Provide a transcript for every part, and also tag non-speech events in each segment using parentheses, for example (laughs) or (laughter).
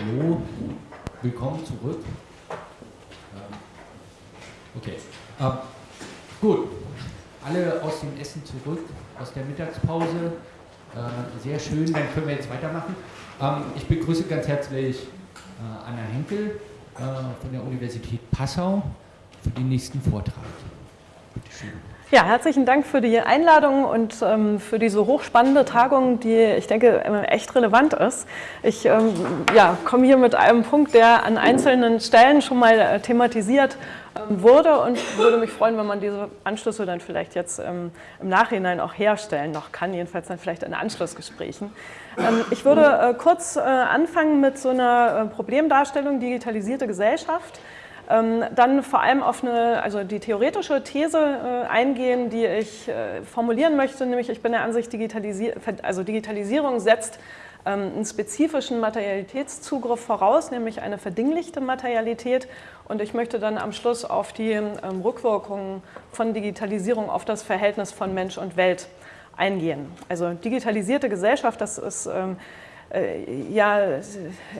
Hallo, willkommen zurück. Ähm, okay, ähm, gut. Alle aus dem Essen zurück, aus der Mittagspause. Äh, sehr schön, dann können wir jetzt weitermachen. Ähm, ich begrüße ganz herzlich äh, Anna Henkel äh, von der Universität Passau für den nächsten Vortrag. Bitte schön. Ja, herzlichen Dank für die Einladung und ähm, für diese hochspannende Tagung, die ich denke echt relevant ist. Ich ähm, ja, komme hier mit einem Punkt, der an einzelnen Stellen schon mal äh, thematisiert ähm, wurde und würde mich freuen, wenn man diese Anschlüsse dann vielleicht jetzt ähm, im Nachhinein auch herstellen noch kann, jedenfalls dann vielleicht in Anschlussgesprächen. Ähm, ich würde äh, kurz äh, anfangen mit so einer äh, Problemdarstellung digitalisierte Gesellschaft. Ähm, dann vor allem auf eine, also die theoretische These äh, eingehen, die ich äh, formulieren möchte, nämlich ich bin der Ansicht, Digitalisi also Digitalisierung setzt ähm, einen spezifischen Materialitätszugriff voraus, nämlich eine verdinglichte Materialität. Und ich möchte dann am Schluss auf die ähm, Rückwirkungen von Digitalisierung auf das Verhältnis von Mensch und Welt eingehen. Also digitalisierte Gesellschaft, das ist ja,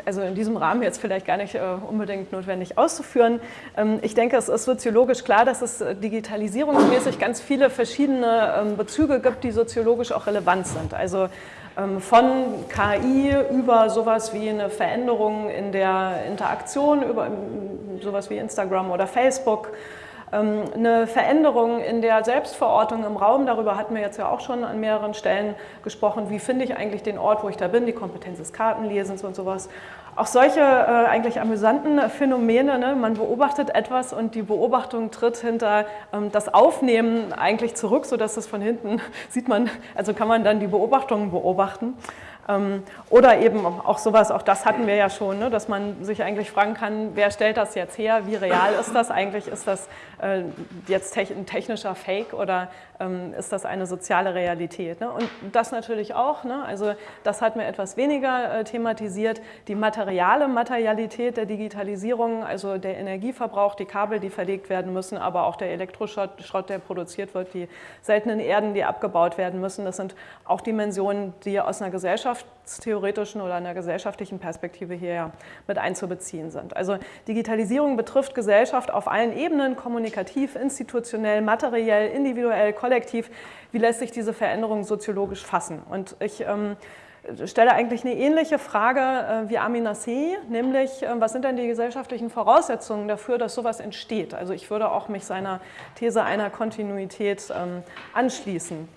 also in diesem Rahmen jetzt vielleicht gar nicht äh, unbedingt notwendig auszuführen. Ähm, ich denke, es ist soziologisch klar, dass es äh, digitalisierungsmäßig ganz viele verschiedene ähm, Bezüge gibt, die soziologisch auch relevant sind. Also ähm, von KI über sowas wie eine Veränderung in der Interaktion, über sowas wie Instagram oder Facebook, eine Veränderung in der Selbstverortung im Raum, darüber hatten wir jetzt ja auch schon an mehreren Stellen gesprochen, wie finde ich eigentlich den Ort, wo ich da bin, die Kompetenz des Kartenlesens und sowas. Auch solche äh, eigentlich amüsanten Phänomene, ne? man beobachtet etwas und die Beobachtung tritt hinter ähm, das Aufnehmen eigentlich zurück, sodass es von hinten (laughs) sieht man, also kann man dann die Beobachtungen beobachten. Ähm, oder eben auch sowas, auch das hatten wir ja schon, ne, dass man sich eigentlich fragen kann, wer stellt das jetzt her, wie real ist das eigentlich, ist das äh, jetzt ein technischer Fake oder ähm, ist das eine soziale Realität. Ne? Und das natürlich auch, ne? also das hat mir etwas weniger äh, thematisiert, die materiale Materialität der Digitalisierung, also der Energieverbrauch, die Kabel, die verlegt werden müssen, aber auch der Elektroschrott, der produziert wird, die seltenen Erden, die abgebaut werden müssen, das sind auch Dimensionen, die aus einer gesellschaftstheoretischen oder einer gesellschaftlichen Perspektive hier mit einzubeziehen sind. Also Digitalisierung betrifft Gesellschaft auf allen Ebenen, kommunikativ, institutionell, materiell, individuell, kollektiv, wie lässt sich diese Veränderung soziologisch fassen? Und ich ähm, stelle eigentlich eine ähnliche Frage äh, wie Amin See, nämlich äh, was sind denn die gesellschaftlichen Voraussetzungen dafür, dass sowas entsteht? Also ich würde auch mich seiner These einer Kontinuität ähm, anschließen.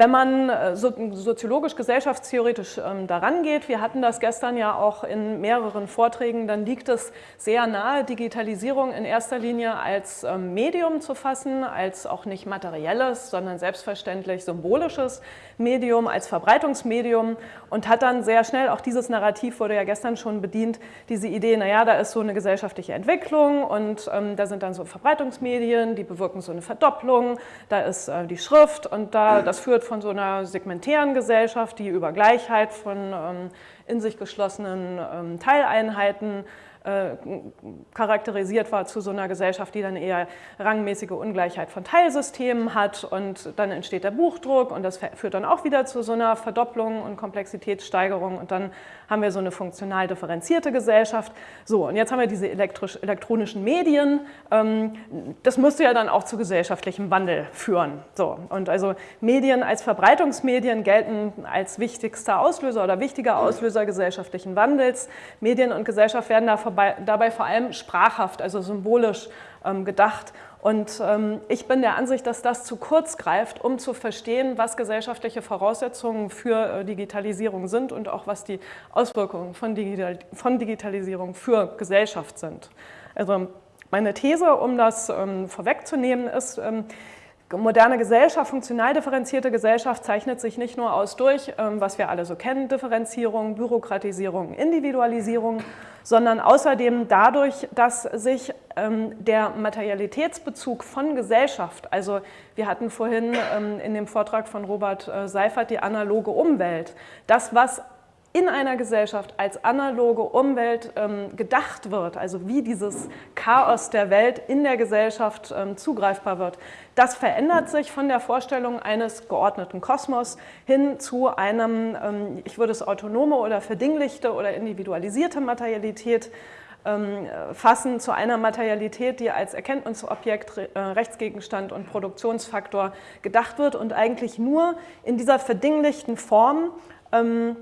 Wenn man äh, soziologisch, gesellschaftstheoretisch ähm, daran geht, wir hatten das gestern ja auch in mehreren Vorträgen, dann liegt es sehr nahe, Digitalisierung in erster Linie als ähm, Medium zu fassen, als auch nicht materielles, sondern selbstverständlich symbolisches Medium, als Verbreitungsmedium und hat dann sehr schnell, auch dieses Narrativ wurde ja gestern schon bedient, diese Idee, naja, da ist so eine gesellschaftliche Entwicklung und ähm, da sind dann so Verbreitungsmedien, die bewirken so eine Verdopplung, da ist äh, die Schrift und da, das führt von so einer segmentären Gesellschaft, die über Gleichheit von ähm, in sich geschlossenen ähm, Teileinheiten äh, charakterisiert war zu so einer Gesellschaft, die dann eher rangmäßige Ungleichheit von Teilsystemen hat und dann entsteht der Buchdruck und das führt dann auch wieder zu so einer Verdopplung und Komplexitätssteigerung und dann haben wir so eine funktional differenzierte Gesellschaft. So, und jetzt haben wir diese elektronischen Medien. Ähm, das müsste ja dann auch zu gesellschaftlichem Wandel führen. So, und also Medien als Verbreitungsmedien gelten als wichtigster Auslöser oder wichtiger Auslöser gesellschaftlichen Wandels. Medien und Gesellschaft werden dabei vor allem sprachhaft, also symbolisch ähm, gedacht und ähm, ich bin der Ansicht, dass das zu kurz greift, um zu verstehen, was gesellschaftliche Voraussetzungen für äh, Digitalisierung sind und auch was die Auswirkungen von, Digital von Digitalisierung für Gesellschaft sind. Also meine These, um das ähm, vorwegzunehmen, ist, moderne Gesellschaft, funktional differenzierte Gesellschaft zeichnet sich nicht nur aus durch, ähm, was wir alle so kennen, Differenzierung, Bürokratisierung, Individualisierung, sondern außerdem dadurch, dass sich ähm, der Materialitätsbezug von Gesellschaft, also wir hatten vorhin ähm, in dem Vortrag von Robert äh, Seifert die analoge Umwelt, das, was in einer Gesellschaft als analoge Umwelt ähm, gedacht wird, also wie dieses Chaos der Welt in der Gesellschaft ähm, zugreifbar wird, das verändert sich von der Vorstellung eines geordneten Kosmos hin zu einem, ähm, ich würde es autonome oder verdinglichte oder individualisierte Materialität ähm, fassen, zu einer Materialität, die als Erkenntnisobjekt, äh, Rechtsgegenstand und Produktionsfaktor gedacht wird und eigentlich nur in dieser verdinglichten Form ähm,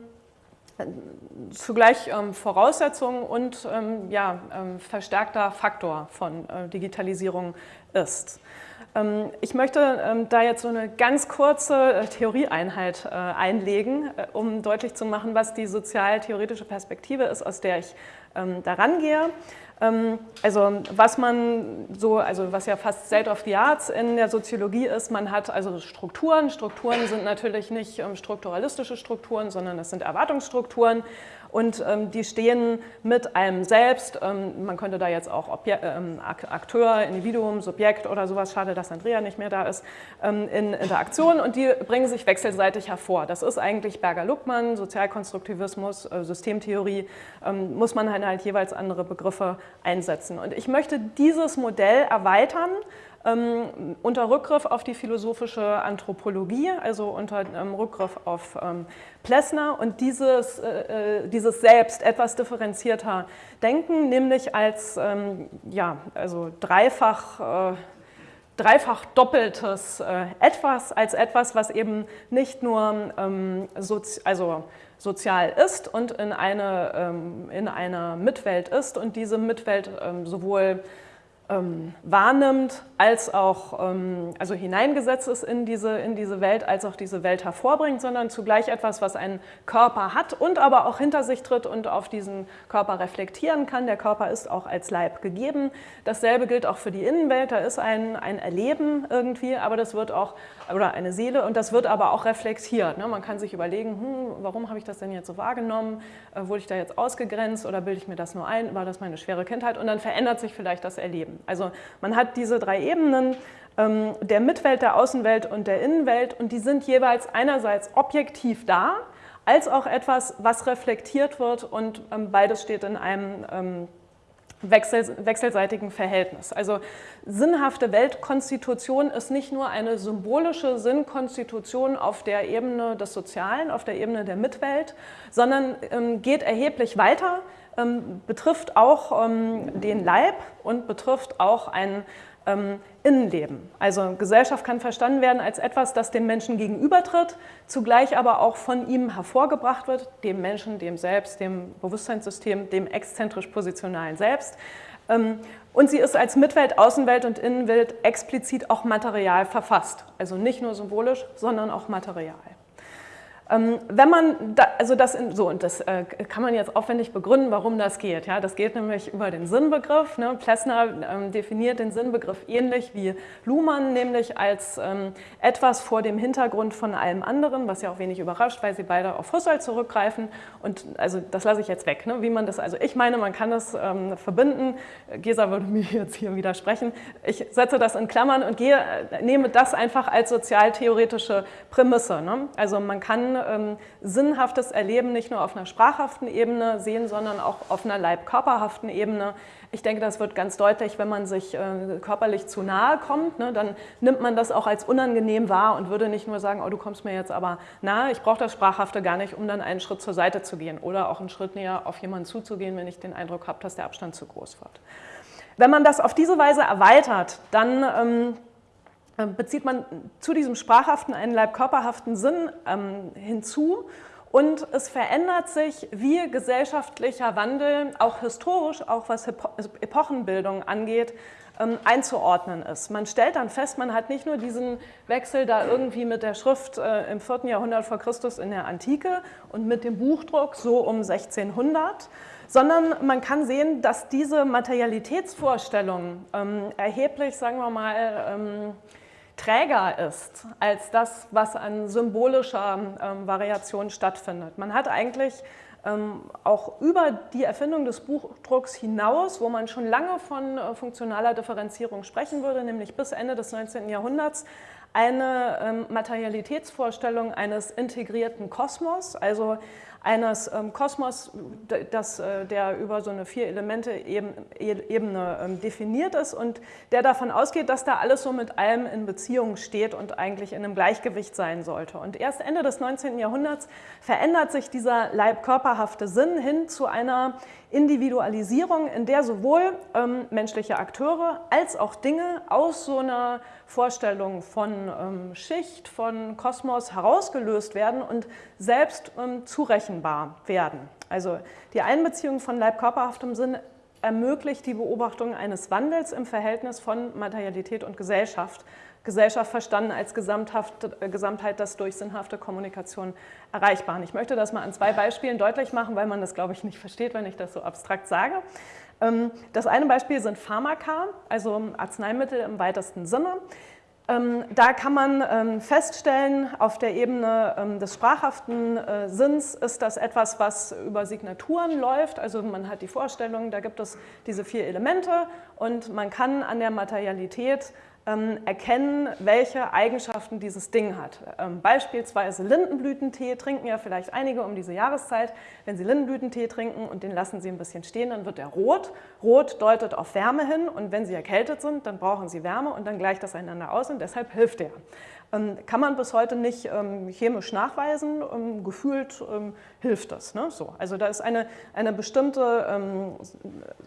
zugleich ähm, Voraussetzung und ähm, ja, ähm, verstärkter Faktor von äh, Digitalisierung ist. Ähm, ich möchte ähm, da jetzt so eine ganz kurze äh, Theorieeinheit äh, einlegen, äh, um deutlich zu machen, was die sozial-theoretische Perspektive ist, aus der ich ähm, daran gehe. Ähm, also was man so, also was ja fast State of the Arts in der Soziologie ist, man hat also Strukturen. Strukturen sind natürlich nicht ähm, strukturalistische Strukturen, sondern das sind Erwartungsstrukturen und ähm, die stehen mit einem selbst, ähm, man könnte da jetzt auch Obje ähm, Akteur, Individuum, Subjekt oder sowas, schade, dass Andrea nicht mehr da ist, ähm, in Interaktion und die bringen sich wechselseitig hervor. Das ist eigentlich Berger-Luckmann, Sozialkonstruktivismus, äh, Systemtheorie, ähm, muss man halt jeweils andere Begriffe einsetzen. Und ich möchte dieses Modell erweitern ähm, unter Rückgriff auf die philosophische Anthropologie, also unter ähm, Rückgriff auf ähm, Plessner. Und dieses, äh, äh, dieses Selbst etwas differenzierter denken, nämlich als ähm, ja, also dreifach, äh, dreifach doppeltes äh, Etwas, als etwas, was eben nicht nur ähm, sozi also sozial ist und in, eine, ähm, in einer Mitwelt ist und diese Mitwelt sowohl ähm, wahrnimmt, als auch ähm, also hineingesetzt ist in diese, in diese Welt, als auch diese Welt hervorbringt, sondern zugleich etwas, was einen Körper hat und aber auch hinter sich tritt und auf diesen Körper reflektieren kann. Der Körper ist auch als Leib gegeben. Dasselbe gilt auch für die Innenwelt, da ist ein, ein Erleben irgendwie, aber das wird auch, oder eine Seele, und das wird aber auch reflektiert. Ne? Man kann sich überlegen, hm, warum habe ich das denn jetzt so wahrgenommen? Äh, wurde ich da jetzt ausgegrenzt oder bilde ich mir das nur ein? War das meine schwere Kindheit? Und dann verändert sich vielleicht das Erleben. Also man hat diese drei Ebenen ähm, der Mitwelt, der Außenwelt und der Innenwelt und die sind jeweils einerseits objektiv da, als auch etwas, was reflektiert wird und ähm, beides steht in einem ähm, wechsel, wechselseitigen Verhältnis. Also sinnhafte Weltkonstitution ist nicht nur eine symbolische Sinnkonstitution auf der Ebene des Sozialen, auf der Ebene der Mitwelt, sondern ähm, geht erheblich weiter betrifft auch ähm, den Leib und betrifft auch ein ähm, Innenleben. Also Gesellschaft kann verstanden werden als etwas, das dem Menschen gegenübertritt, zugleich aber auch von ihm hervorgebracht wird, dem Menschen, dem Selbst, dem Bewusstseinssystem, dem exzentrisch-positionalen Selbst. Und sie ist als Mitwelt, Außenwelt und Innenwelt explizit auch material verfasst. Also nicht nur symbolisch, sondern auch material. Ähm, wenn man, da, also das, in, so, und das äh, kann man jetzt aufwendig begründen, warum das geht. Ja, das geht nämlich über den Sinnbegriff. Ne? Plessner ähm, definiert den Sinnbegriff ähnlich wie Luhmann, nämlich als ähm, etwas vor dem Hintergrund von allem anderen, was ja auch wenig überrascht, weil sie beide auf Husserl zurückgreifen. Und also das lasse ich jetzt weg, ne? wie man das, also ich meine, man kann das ähm, verbinden. Gesa würde mir (laughs) jetzt hier widersprechen. Ich setze das in Klammern und gehe, äh, nehme das einfach als sozialtheoretische Prämisse. Ne? Also man kann ähm, sinnhaftes Erleben nicht nur auf einer sprachhaften Ebene sehen, sondern auch auf einer leib-körperhaften Ebene. Ich denke, das wird ganz deutlich, wenn man sich äh, körperlich zu nahe kommt, ne, dann nimmt man das auch als unangenehm wahr und würde nicht nur sagen, oh, du kommst mir jetzt aber nahe, ich brauche das Sprachhafte gar nicht, um dann einen Schritt zur Seite zu gehen oder auch einen Schritt näher auf jemanden zuzugehen, wenn ich den Eindruck habe, dass der Abstand zu groß wird. Wenn man das auf diese Weise erweitert, dann ähm, äh, bezieht man zu diesem sprachhaften einen leibkörperhaften Sinn ähm, hinzu und es verändert sich, wie gesellschaftlicher Wandel auch historisch, auch was also Epochenbildung angeht, ähm, einzuordnen ist. Man stellt dann fest, man hat nicht nur diesen Wechsel da irgendwie mit der Schrift äh, im 4. Jahrhundert vor Christus in der Antike und mit dem Buchdruck so um 1600, sondern man kann sehen, dass diese Materialitätsvorstellung ähm, erheblich, sagen wir mal, ähm, träger ist als das, was an symbolischer ähm, Variation stattfindet. Man hat eigentlich ähm, auch über die Erfindung des Buchdrucks hinaus, wo man schon lange von äh, funktionaler Differenzierung sprechen würde, nämlich bis Ende des 19. Jahrhunderts, eine ähm, Materialitätsvorstellung eines integrierten Kosmos, also eines ähm, Kosmos, das, äh, der über so eine Vier-Elemente-Ebene ähm, definiert ist und der davon ausgeht, dass da alles so mit allem in Beziehung steht und eigentlich in einem Gleichgewicht sein sollte. Und erst Ende des 19. Jahrhunderts verändert sich dieser leib-körperhafte Sinn hin zu einer Individualisierung, in der sowohl ähm, menschliche Akteure als auch Dinge aus so einer Vorstellung von ähm, Schicht, von Kosmos herausgelöst werden und selbst ähm, zurechenbar werden. Also die Einbeziehung von leib-körperhaftem Sinn ermöglicht die Beobachtung eines Wandels im Verhältnis von Materialität und Gesellschaft. Gesellschaft verstanden als äh, Gesamtheit, das durch sinnhafte Kommunikation erreichbar. Ich möchte das mal an zwei Beispielen deutlich machen, weil man das, glaube ich, nicht versteht, wenn ich das so abstrakt sage. Ähm, das eine Beispiel sind Pharmaka, also Arzneimittel im weitesten Sinne. Ähm, da kann man ähm, feststellen, auf der Ebene des sprachhaften äh, Sinns ist das etwas, was über Signaturen läuft. Also man hat die Vorstellung, da gibt es diese vier Elemente und man kann an der Materialität ähm, erkennen, welche Eigenschaften dieses Ding hat. Ähm, beispielsweise Lindenblütentee trinken ja vielleicht einige um diese Jahreszeit. Wenn Sie Lindenblütentee trinken und den lassen Sie ein bisschen stehen, dann wird er rot. Rot deutet auf Wärme hin und wenn Sie erkältet sind, dann brauchen Sie Wärme und dann gleicht das einander aus und deshalb hilft er. Ähm, kann man bis heute nicht ähm, chemisch nachweisen, ähm, gefühlt hilft das. Ne? So, also da ist eine, eine bestimmte ähm,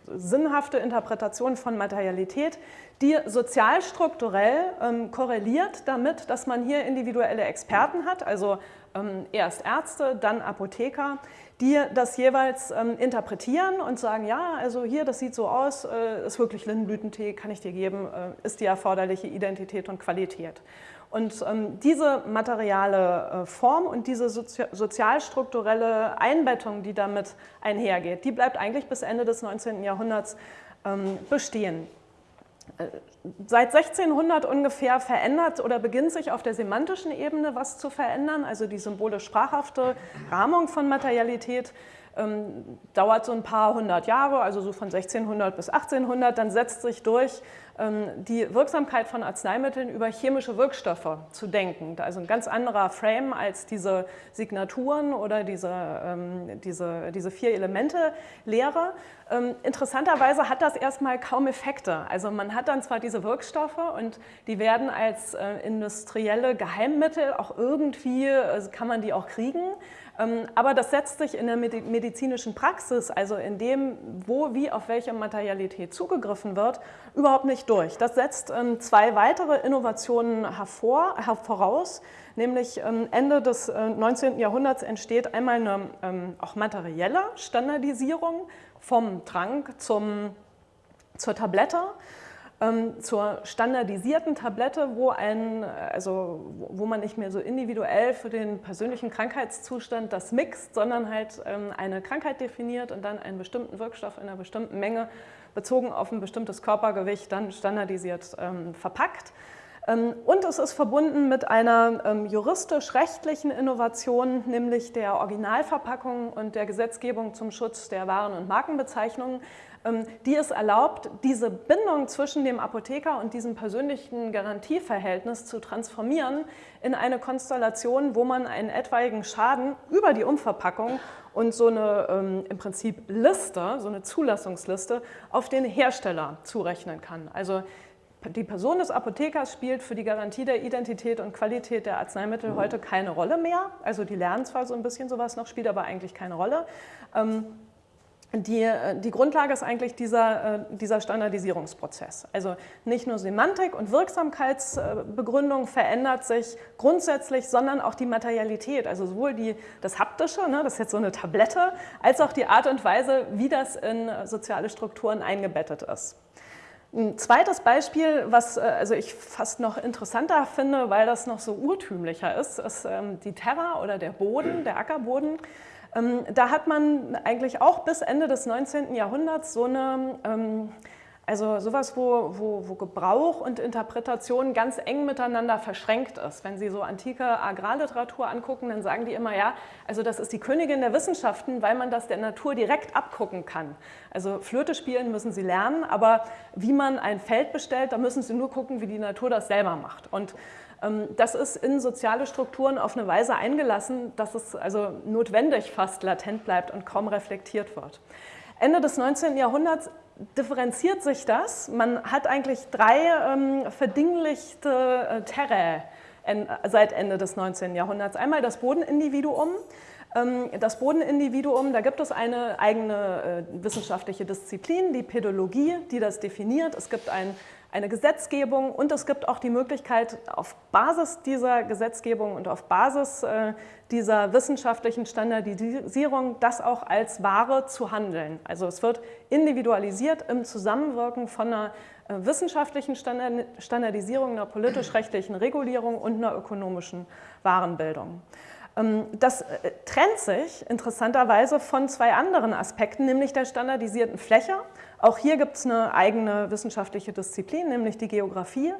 sinnhafte Interpretation von Materialität, die sozialstrukturell ähm, korreliert damit, dass man hier individuelle Experten hat, also ähm, erst Ärzte, dann Apotheker, die das jeweils interpretieren und sagen, ja, also hier, das sieht so aus, äh, ist wirklich Lindenblütentee, kann ich dir geben, äh, ist die erforderliche Identität und Qualität. Und ähm, diese materiale äh, Form und diese Sozi sozialstrukturelle Einbettung, die damit einhergeht, die bleibt eigentlich bis Ende des 19. Jahrhunderts ähm, bestehen. Äh, seit 1600 ungefähr verändert oder beginnt sich auf der semantischen Ebene was zu verändern, also die symbolisch-sprachhafte Rahmung von Materialität ähm, dauert so ein paar hundert Jahre, also so von 1600 bis 1800, dann setzt sich durch, ähm, die Wirksamkeit von Arzneimitteln über chemische Wirkstoffe zu denken. Also ein ganz anderer Frame als diese Signaturen oder diese, ähm, diese, diese vier Elemente-Lehre. Ähm, interessanterweise hat das erstmal kaum Effekte. Also man hat dann zwar diese Wirkstoffe und die werden als äh, industrielle Geheimmittel auch irgendwie, also kann man die auch kriegen, aber das setzt sich in der medizinischen Praxis, also in dem, wo, wie, auf welche Materialität zugegriffen wird, überhaupt nicht durch. Das setzt ähm, zwei weitere Innovationen hervor, voraus, nämlich ähm, Ende des 19. Äh, Jahrhunderts entsteht einmal eine auch materielle Standardisierung vom Trank zum, zur Tablette. Ähm, zur standardisierten Tablette, wo, ein, also, wo man nicht mehr so individuell für den persönlichen Krankheitszustand das mixt, sondern halt ähm, eine Krankheit definiert und dann einen bestimmten Wirkstoff in einer bestimmten Menge bezogen auf ein bestimmtes Körpergewicht dann standardisiert ähm, verpackt. Und es ist verbunden mit einer juristisch-rechtlichen Innovation, nämlich der Originalverpackung und der Gesetzgebung zum Schutz der Waren- und Markenbezeichnungen, ähm, die es erlaubt, diese Bindung zwischen dem Apotheker und diesem persönlichen Garantieverhältnis zu transformieren in eine Konstellation, wo man einen etwaigen Schaden über die Umverpackung und so eine ähm, im Prinzip Liste, so eine Zulassungsliste auf den Hersteller zurechnen kann. Also die Person des Apothekers spielt für die Garantie der Identität und Qualität der Arzneimittel heute keine Rolle mehr. Also die lernen zwar so ein bisschen sowas noch, spielt aber eigentlich keine Rolle. Ähm, die, äh, die Grundlage ist eigentlich dieser, äh, dieser Standardisierungsprozess. Also nicht nur Semantik und Wirksamkeitsbegründung verändert sich grundsätzlich, sondern auch die Materialität, also sowohl die, das Haptische, ne, das ist jetzt so eine Tablette, als auch die Art und Weise, wie das in soziale Strukturen eingebettet ist. Ein zweites Beispiel, was äh, also ich fast noch interessanter finde, weil das noch so urtümlicher ist, ist ähm, die Terra oder der Boden, der Ackerboden. Ähm, da hat man eigentlich auch bis Ende des 19. Jahrhunderts so eine, ähm, also sowas, wo, wo, wo Gebrauch und Interpretation ganz eng miteinander verschränkt ist. Wenn Sie so antike Agrarliteratur angucken, dann sagen die immer, ja, also das ist die Königin der Wissenschaften, weil man das der Natur direkt abgucken kann. Also Flöte spielen müssen Sie lernen, aber wie man ein Feld bestellt, da müssen Sie nur gucken, wie die Natur das selber macht. Und Ähm, das ist in soziale Strukturen auf eine Weise eingelassen, dass es also notwendig fast latent bleibt und kaum reflektiert wird. Ende des 19. Jahrhunderts differenziert sich das. Man hat eigentlich drei ähm, verdinglichte äh, Terrae seit Ende des 19. Jahrhunderts. Einmal das Bodenindividuum, ähm, das Bodenindividuum, da gibt es eine eigene äh, wissenschaftliche Disziplin, die Pädologie, die das definiert. Es gibt ein, eine Gesetzgebung und es gibt auch die Möglichkeit, auf Basis dieser Gesetzgebung und auf Basis äh, dieser wissenschaftlichen Standardisierung das auch als Ware zu handeln. Also es wird individualisiert im Zusammenwirken von einer äh, wissenschaftlichen Standardisierung, einer politisch-rechtlichen Regulierung und einer ökonomischen Warenbildung. Ähm, das äh, trennt sich interessanterweise von zwei anderen Aspekten, nämlich der standardisierten Fläche. Auch hier gibt es eine eigene wissenschaftliche Disziplin, nämlich die Geografie.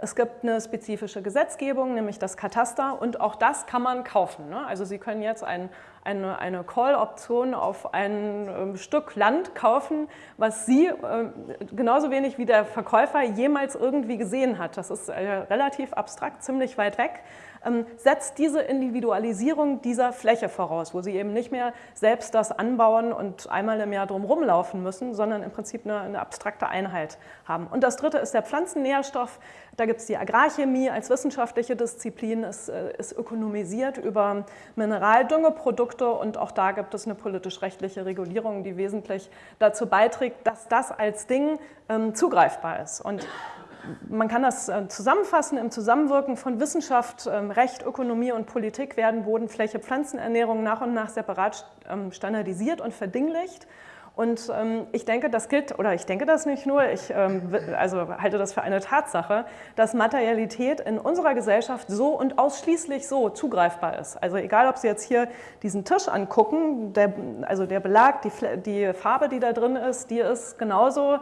Es gibt eine spezifische Gesetzgebung, nämlich das Kataster und auch das kann man kaufen. Ne? Also Sie können jetzt ein, eine, eine Call-Option auf ein ähm, Stück Land kaufen, was Sie äh, genauso wenig wie der Verkäufer jemals irgendwie gesehen hat. Das ist äh, relativ abstrakt, ziemlich weit weg. Ähm, setzt diese Individualisierung dieser Fläche voraus, wo sie eben nicht mehr selbst das anbauen und einmal im Jahr drum rumlaufen müssen, sondern im Prinzip eine, eine abstrakte Einheit haben. Und das dritte ist der Pflanzennährstoff. Da gibt es die Agrarchemie als wissenschaftliche Disziplin, es äh, ist ökonomisiert über Mineraldüngeprodukte und auch da gibt es eine politisch-rechtliche Regulierung, die wesentlich dazu beiträgt, dass das als Ding ähm, zugreifbar ist. Und man kann das äh, zusammenfassen, im Zusammenwirken von Wissenschaft, ähm, Recht, Ökonomie und Politik werden Boden, Fläche, Pflanzenernährung nach und nach separat ähm, standardisiert und verdinglicht. Und ähm, ich denke, das gilt, oder ich denke das nicht nur, ich also halte das für eine Tatsache, dass Materialität in unserer Gesellschaft so und ausschließlich so zugreifbar ist. Also egal, ob Sie jetzt hier diesen Tisch angucken, der, also der Belag, die, die Farbe, die da drin ist, die ist genauso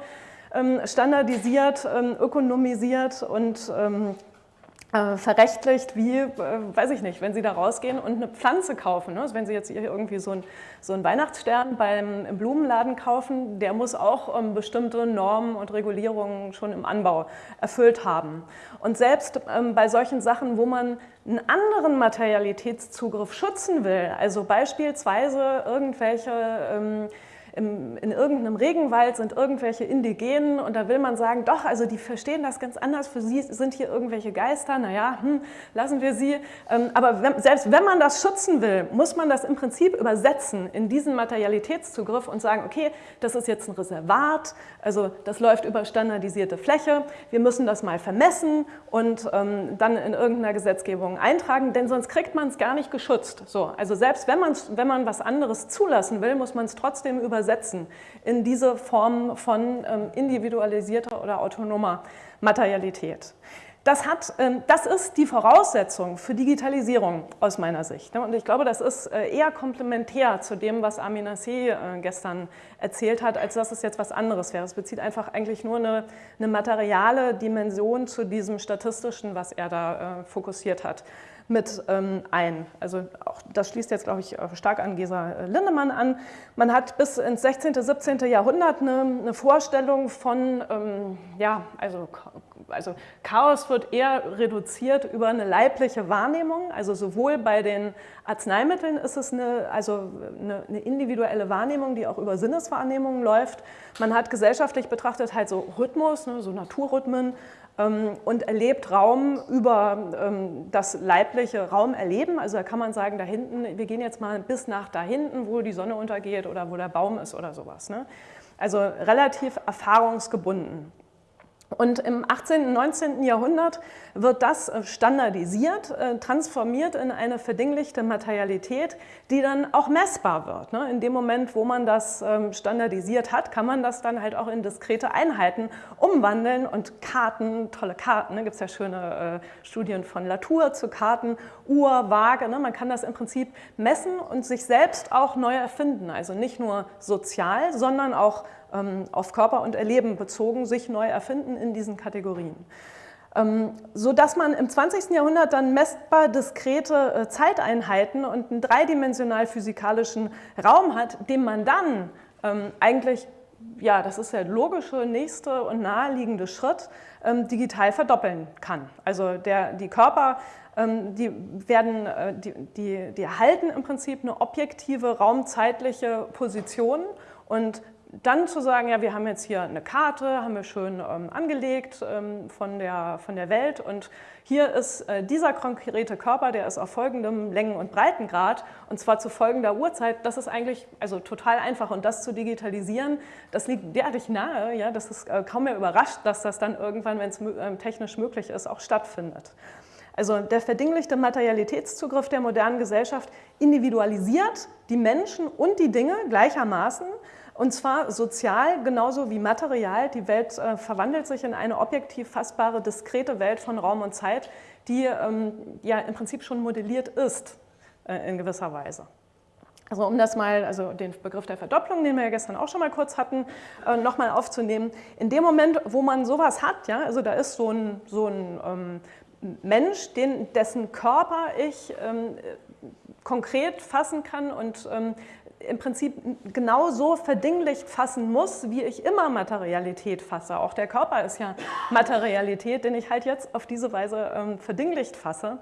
standardisiert, ähm, ökonomisiert und ähm, äh, verrechtlicht, wie, äh, weiß ich nicht, wenn Sie da rausgehen und eine Pflanze kaufen. Ne? Also wenn Sie jetzt hier irgendwie so, ein, so einen Weihnachtsstern beim im Blumenladen kaufen, der muss auch ähm, bestimmte Normen und Regulierungen schon im Anbau erfüllt haben. Und selbst ähm, bei solchen Sachen, wo man einen anderen Materialitätszugriff schützen will, also beispielsweise irgendwelche ähm, im, in irgendeinem Regenwald sind irgendwelche Indigenen und da will man sagen, doch, also die verstehen das ganz anders, für sie sind hier irgendwelche Geister, naja, hm, lassen wir sie. Ähm, aber wenn, selbst wenn man das schützen will, muss man das im Prinzip übersetzen in diesen Materialitätszugriff und sagen, okay, das ist jetzt ein Reservat, also das läuft über standardisierte Fläche, wir müssen das mal vermessen und ähm, dann in irgendeiner Gesetzgebung eintragen, denn sonst kriegt man es gar nicht geschützt. So, also selbst wenn, wenn man was anderes zulassen will, muss man es trotzdem übersetzen übersetzen in diese Form von ähm, individualisierter oder autonomer Materialität. Das, hat, ähm, das ist die Voraussetzung für Digitalisierung aus meiner Sicht. Ne? Und ich glaube, das ist äh, eher komplementär zu dem, was Amin Nasseh äh, gestern erzählt hat, als dass es jetzt was anderes wäre. Es bezieht einfach eigentlich nur eine, eine materiale Dimension zu diesem statistischen, was er da äh, fokussiert hat mit ähm, ein. Also auch das schließt jetzt, glaube ich, stark an Gesa äh, Lindemann an. Man hat bis ins 16., 17. Jahrhundert eine, eine Vorstellung von, ähm, ja, also, also Chaos wird eher reduziert über eine leibliche Wahrnehmung. Also sowohl bei den Arzneimitteln ist es eine, also eine, eine individuelle Wahrnehmung, die auch über Sinneswahrnehmungen läuft. Man hat gesellschaftlich betrachtet halt so Rhythmus, ne, so Naturrhythmen, und erlebt Raum über ähm, das leibliche Raumerleben. Also da kann man sagen, da hinten, wir gehen jetzt mal bis nach da hinten, wo die Sonne untergeht oder wo der Baum ist oder sowas. Ne? Also relativ erfahrungsgebunden. Und im 18. und 19. Jahrhundert wird das äh, standardisiert, äh, transformiert in eine verdinglichte Materialität, die dann auch messbar wird. Ne? In dem Moment, wo man das ähm, standardisiert hat, kann man das dann halt auch in diskrete Einheiten umwandeln und Karten, tolle Karten, da ne? gibt es ja schöne äh, Studien von Latour zu Karten, Uhr, Waage, ne? man kann das im Prinzip messen und sich selbst auch neu erfinden. Also nicht nur sozial, sondern auch auf Körper und Erleben bezogen sich neu erfinden in diesen Kategorien. Ähm, so dass man im 20. Jahrhundert dann messbar diskrete äh, Zeiteinheiten und einen dreidimensional physikalischen Raum hat, den man dann ähm, eigentlich ja, das ist der logische nächste und naheliegende Schritt, ähm, digital verdoppeln kann. Also der, die Körper, ähm, die, werden, äh, die, die, die erhalten im Prinzip eine objektive raumzeitliche Position und dann zu sagen, ja, wir haben jetzt hier eine Karte, haben wir schön ähm, angelegt ähm, von, der, von der Welt und hier ist äh, dieser konkrete Körper, der ist auf folgendem Längen- und Breitengrad und zwar zu folgender Uhrzeit. Das ist eigentlich also total einfach und das zu digitalisieren, das liegt derartig nahe, ja, das ist äh, kaum mehr überrascht, dass das dann irgendwann, wenn es äh, technisch möglich ist, auch stattfindet. Also der verdinglichte Materialitätszugriff der modernen Gesellschaft individualisiert die Menschen und die Dinge gleichermaßen und zwar sozial genauso wie material. Die Welt äh, verwandelt sich in eine objektiv fassbare, diskrete Welt von Raum und Zeit, die ähm, ja im Prinzip schon modelliert ist äh, in gewisser Weise. Also um das mal, also den Begriff der Verdopplung, den wir ja gestern auch schon mal kurz hatten, äh, nochmal aufzunehmen. In dem Moment, wo man sowas hat, ja, also da ist so ein, so ein ähm, Mensch, den, dessen Körper ich ähm, konkret fassen kann und ähm, im Prinzip genau so verdinglicht fassen muss, wie ich immer Materialität fasse. Auch der Körper ist ja Materialität, den ich halt jetzt auf diese Weise ähm, verdinglicht fasse.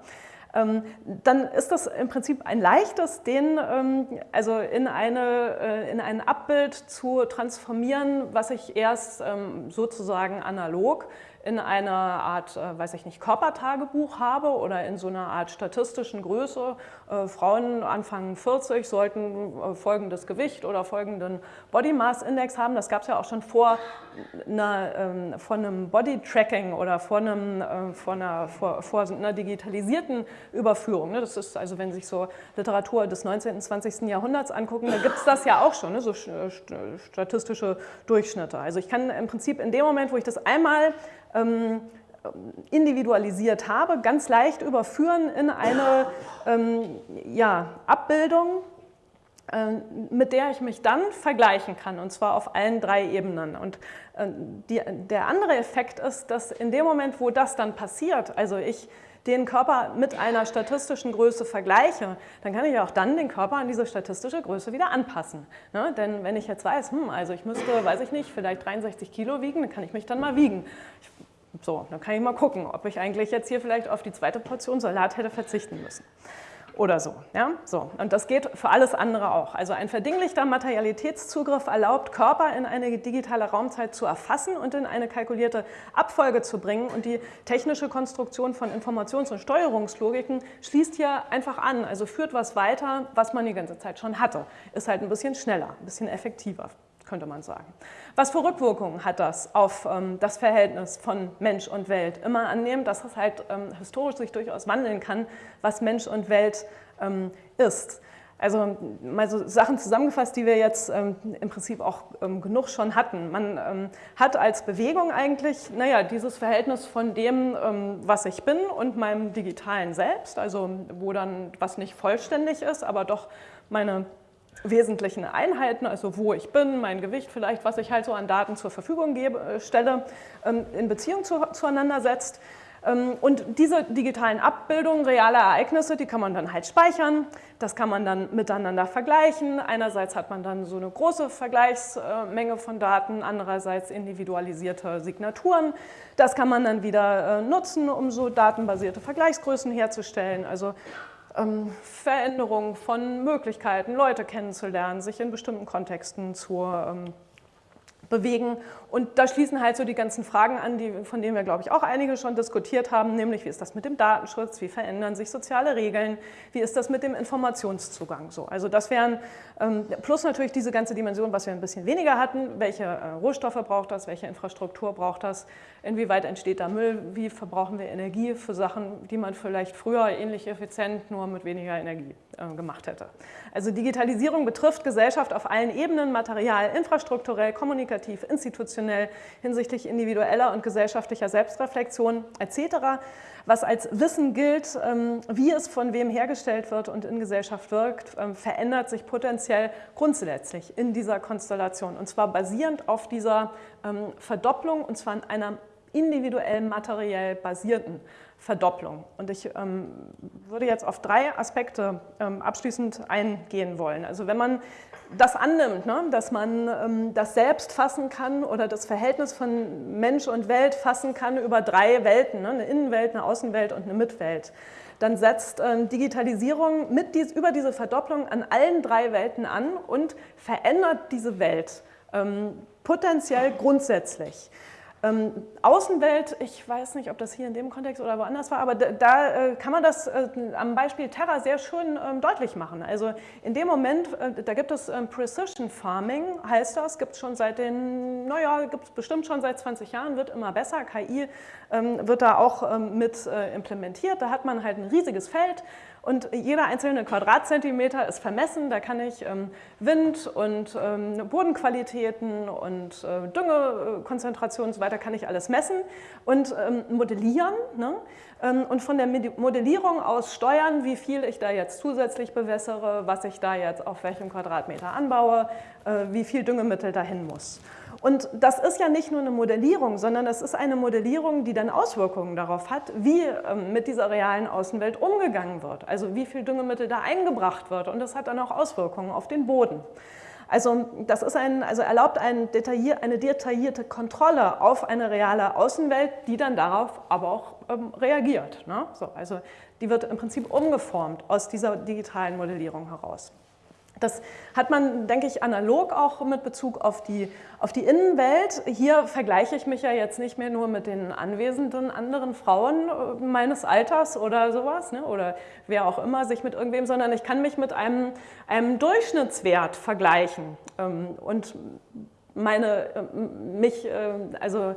Ähm, dann ist das im Prinzip ein leichtes, den ähm, also in, eine, äh, in ein Abbild zu transformieren, was ich erst ähm, sozusagen analog in einer Art, äh, weiß ich nicht, Körpertagebuch habe oder in so einer Art statistischen Größe. Äh, Frauen Anfang 40 sollten äh, folgendes Gewicht oder folgenden Body Mass Index haben. Das gab es ja auch schon vor, einer, ähm, vor einem Body Tracking oder vor, einem, vor, einer, vor, vor einer digitalisierten Überführung. Ne? Das ist also, wenn sich so Literatur des 19. und 20. Jahrhunderts angucken, da gibt es das ja auch schon, ne? so statistische Durchschnitte. Also ich kann im Prinzip in dem Moment, wo ich das einmal ähm, individualisiert habe, ganz leicht überführen in eine ähm, ja, Abbildung, äh, mit der ich mich dann vergleichen kann, und zwar auf allen drei Ebenen. Und äh, die, der andere Effekt ist, dass in dem Moment, wo das dann passiert, also ich den Körper mit einer statistischen Größe vergleiche, dann kann ich auch dann den Körper an diese statistische Größe wieder anpassen. Ne? Denn wenn ich jetzt weiß, hm, also ich müsste, weiß ich nicht, vielleicht 63 Kilo wiegen, dann kann ich mich dann mal wiegen. Ich so, dann kann ich mal gucken, ob ich eigentlich jetzt hier vielleicht auf die zweite Portion Salat hätte verzichten müssen. Oder so, ja? so. Und das geht für alles andere auch. Also ein verdinglichter Materialitätszugriff erlaubt, Körper in eine digitale Raumzeit zu erfassen und in eine kalkulierte Abfolge zu bringen. Und die technische Konstruktion von Informations- und Steuerungslogiken schließt hier einfach an, also führt was weiter, was man die ganze Zeit schon hatte. Ist halt ein bisschen schneller, ein bisschen effektiver könnte man sagen. Was für Rückwirkungen hat das auf ähm, das Verhältnis von Mensch und Welt? Immer annehmen, dass es halt ähm, historisch sich durchaus wandeln kann, was Mensch und Welt ähm, ist. Also mal so Sachen zusammengefasst, die wir jetzt ähm, im Prinzip auch ähm, genug schon hatten. Man ähm, hat als Bewegung eigentlich, naja, dieses Verhältnis von dem, was ich bin und meinem digitalen Selbst, also wo dann was nicht vollständig ist, aber doch meine wesentlichen Einheiten, also wo ich bin, mein Gewicht vielleicht, was ich halt so an Daten zur Verfügung gebe, äh, stelle, ähm, in Beziehung zu, zueinander setzt. Ähm, und diese digitalen Abbildungen realer Ereignisse, die kann man dann halt speichern, das kann man dann miteinander vergleichen. Einerseits hat man dann so eine große Vergleichsmenge von Daten, andererseits individualisierte Signaturen. Das kann man dann wieder äh, nutzen, um so datenbasierte Vergleichsgrößen herzustellen. Also ähm, Veränderung von Möglichkeiten, Leute kennenzulernen, sich in bestimmten Kontexten zu ähm, bewegen. Und da schließen halt so die ganzen Fragen an, die, von denen wir, glaube ich, auch einige schon diskutiert haben, nämlich wie ist das mit dem Datenschutz, wie verändern sich soziale Regeln, wie ist das mit dem Informationszugang. So, also das wären, ähm, plus natürlich diese ganze Dimension, was wir ein bisschen weniger hatten, welche äh, Rohstoffe braucht das, welche Infrastruktur braucht das, inwieweit entsteht da Müll, wie verbrauchen wir Energie für Sachen, die man vielleicht früher ähnlich effizient nur mit weniger Energie äh, gemacht hätte. Also Digitalisierung betrifft Gesellschaft auf allen Ebenen, material, infrastrukturell, kommunikativ, institutionell, hinsichtlich individueller und gesellschaftlicher Selbstreflexion etc., was als Wissen gilt, ähm, wie es von wem hergestellt wird und in Gesellschaft wirkt, ähm, verändert sich potenziell grundsätzlich in dieser Konstellation und zwar basierend auf dieser ähm, Verdopplung und zwar in einer individuell materiell basierten Verdopplung. Und ich ähm, würde jetzt auf drei Aspekte ähm, abschließend eingehen wollen. Also wenn man das annimmt, ne, dass man ähm, das Selbst fassen kann oder das Verhältnis von Mensch und Welt fassen kann über drei Welten, ne, eine Innenwelt, eine Außenwelt und eine Mitwelt, dann setzt ähm, Digitalisierung mit dies, über diese Verdopplung an allen drei Welten an und verändert diese Welt ähm, potenziell grundsätzlich. Ähm, Außenwelt, ich weiß nicht, ob das hier in dem Kontext oder woanders war, aber da, da äh, kann man das äh, am Beispiel Terra sehr schön ähm, deutlich machen. Also in dem Moment, äh, da gibt es ähm, Precision Farming, heißt das, gibt es schon seit den, naja, gibt es bestimmt schon seit 20 Jahren, wird immer besser. KI ähm, wird da auch ähm, mit äh, implementiert. Da hat man halt ein riesiges Feld und jeder einzelne Quadratzentimeter ist vermessen. Da kann ich ähm, Wind und ähm, Bodenqualitäten und äh, Düngekonzentration und so weiter, kann ich alles messen und ähm, modellieren. Ne? Und von der Modellierung aus steuern, wie viel ich da jetzt zusätzlich bewässere, was ich da jetzt auf welchem Quadratmeter anbaue, äh, wie viel Düngemittel dahin muss. Und das ist ja nicht nur eine Modellierung, sondern das ist eine Modellierung, die dann Auswirkungen darauf hat, wie ähm, mit dieser realen Außenwelt umgegangen wird. Also wie viel Düngemittel da eingebracht wird und das hat dann auch Auswirkungen auf den Boden. Also das ist ein, also erlaubt ein detaillier, eine detaillierte Kontrolle auf eine reale Außenwelt, die dann darauf aber auch ähm, reagiert. Ne? So, also die wird im Prinzip umgeformt aus dieser digitalen Modellierung heraus. Das hat man, denke ich, analog auch mit Bezug auf die, auf die Innenwelt. Hier vergleiche ich mich ja jetzt nicht mehr nur mit den anwesenden anderen Frauen äh, meines Alters oder sowas, ne? oder wer auch immer sich mit irgendwem, sondern ich kann mich mit einem, einem Durchschnittswert vergleichen ähm, und meine, äh, mich, äh, also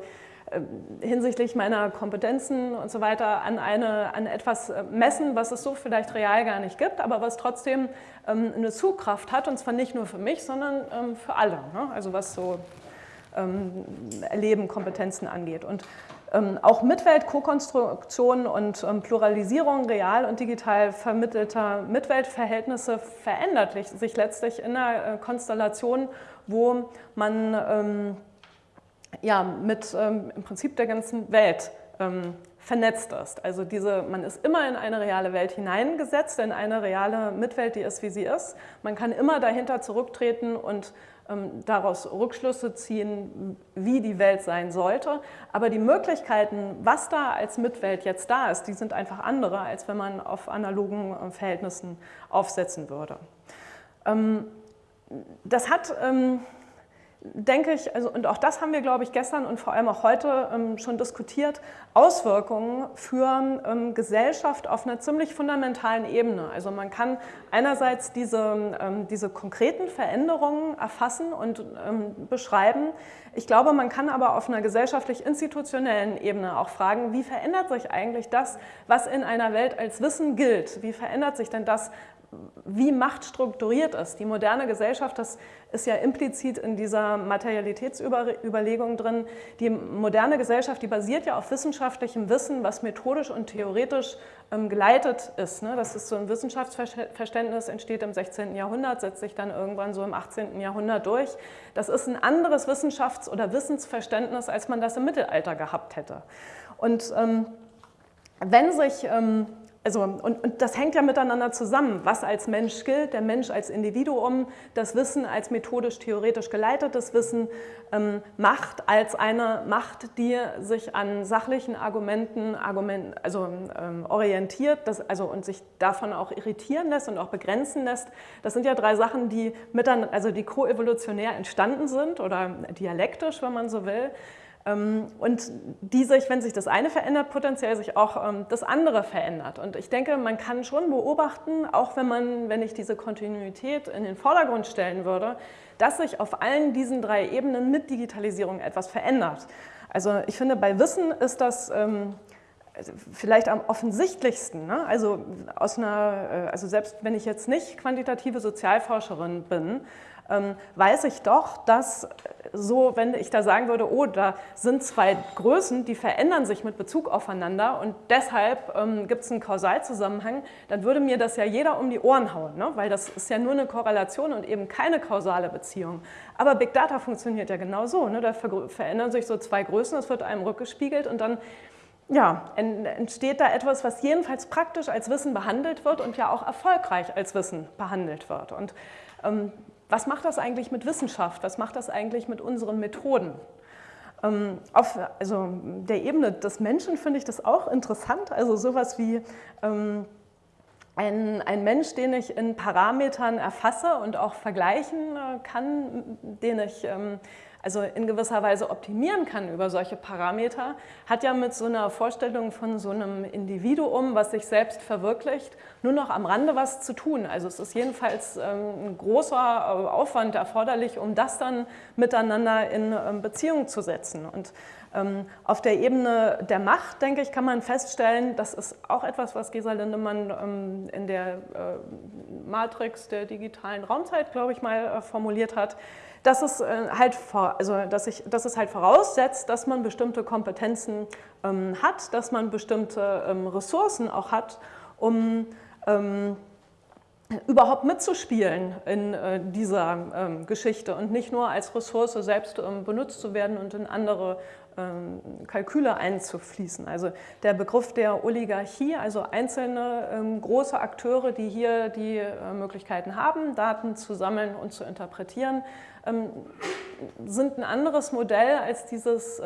hinsichtlich meiner Kompetenzen und so weiter an, eine, an etwas äh, messen, was es so vielleicht real gar nicht gibt, aber was trotzdem ähm, eine Zugkraft hat und zwar nicht nur für mich, sondern ähm, für alle, ne? also was so ähm, Erleben, Kompetenzen angeht. Und ähm, auch Mitwelt, Co-Konstruktion und ähm, Pluralisierung real und digital vermittelter Mitweltverhältnisse verändert sich letztlich in einer äh, Konstellation, wo man ähm, ja, mit ähm, im Prinzip der ganzen Welt ähm, vernetzt ist. Also diese, man ist immer in eine reale Welt hineingesetzt, in eine reale Mitwelt, die ist, wie sie ist. Man kann immer dahinter zurücktreten und ähm, daraus Rückschlüsse ziehen, wie die Welt sein sollte. Aber die Möglichkeiten, was da als Mitwelt jetzt da ist, die sind einfach andere, als wenn man auf analogen äh, Verhältnissen aufsetzen würde. Ähm, das hat ähm, denke ich, also, und auch das haben wir, glaube ich, gestern und vor allem auch heute ähm, schon diskutiert, Auswirkungen für ähm, Gesellschaft auf einer ziemlich fundamentalen Ebene. Also man kann einerseits diese, ähm, diese konkreten Veränderungen erfassen und ähm, beschreiben. Ich glaube, man kann aber auf einer gesellschaftlich-institutionellen Ebene auch fragen, wie verändert sich eigentlich das, was in einer Welt als Wissen gilt? Wie verändert sich denn das, wie Macht strukturiert ist. Die moderne Gesellschaft, das ist ja implizit in dieser Materialitätsüberlegung drin, die moderne Gesellschaft, die basiert ja auf wissenschaftlichem Wissen, was methodisch und theoretisch ähm, geleitet ist. Ne? Das ist so ein Wissenschaftsverständnis, entsteht im 16. Jahrhundert, setzt sich dann irgendwann so im 18. Jahrhundert durch. Das ist ein anderes Wissenschafts- oder Wissensverständnis, als man das im Mittelalter gehabt hätte. Und ähm, wenn sich ähm, also, und, und, das hängt ja miteinander zusammen, was als Mensch gilt, der Mensch als Individuum, das Wissen als methodisch-theoretisch geleitetes Wissen, ähm, Macht als eine Macht, die sich an sachlichen Argumenten Argument, also, ähm, orientiert das, also, und sich davon auch irritieren lässt und auch begrenzen lässt. Das sind ja drei Sachen, die, miteinander, also die koevolutionär entstanden sind oder dialektisch, wenn man so will. Ähm, und die sich, wenn sich das eine verändert, potenziell sich auch ähm, das andere verändert. Und ich denke, man kann schon beobachten, auch wenn man, wenn ich diese Kontinuität in den Vordergrund stellen würde, dass sich auf allen diesen drei Ebenen mit Digitalisierung etwas verändert. Also ich finde, bei Wissen ist das ähm, vielleicht am offensichtlichsten. Ne? Also, aus einer, äh, also selbst wenn ich jetzt nicht quantitative Sozialforscherin bin, weiß ich doch, dass so, wenn ich da sagen würde, oh, da sind zwei Größen, die verändern sich mit Bezug aufeinander und deshalb ähm, gibt es einen Kausalzusammenhang, dann würde mir das ja jeder um die Ohren hauen, ne? weil das ist ja nur eine Korrelation und eben keine kausale Beziehung. Aber Big Data funktioniert ja genau so. Ne? Da ver verändern sich so zwei Größen, es wird einem rückgespiegelt und dann ja, entsteht da etwas, was jedenfalls praktisch als Wissen behandelt wird und ja auch erfolgreich als Wissen behandelt wird. Und ähm, was macht das eigentlich mit Wissenschaft? Was macht das eigentlich mit unseren Methoden? Ähm, auf also der Ebene des Menschen finde ich das auch interessant. Also sowas wie ähm, ein, ein, Mensch, den ich in Parametern erfasse und auch vergleichen äh, kann, den ich ähm, also in gewisser Weise optimieren kann über solche Parameter, hat ja mit so einer Vorstellung von so einem Individuum, was sich selbst verwirklicht, nur noch am Rande was zu tun. Also es ist jedenfalls ähm, ein großer äh, Aufwand erforderlich, um das dann miteinander in ähm, Beziehung zu setzen. Und ähm, auf der Ebene der Macht, denke ich, kann man feststellen, das ist auch etwas, was Gesa Lindemann in der äh, Matrix der digitalen Raumzeit, glaube ich, mal äh, formuliert hat, dass es, äh, halt, also, dass, ich, dass es halt voraussetzt, dass man bestimmte Kompetenzen ähm, hat, dass man bestimmte ähm, Ressourcen auch hat, um ähm, überhaupt mitzuspielen in äh, dieser ähm, Geschichte und nicht nur als Ressource selbst ähm, benutzt zu werden und in andere Kalküle einzufließen. Also der Begriff der Oligarchie, also einzelne ähm, große Akteure, die hier die äh, Möglichkeiten haben, Daten zu sammeln und zu interpretieren, ähm, sind ein anderes Modell als dieses,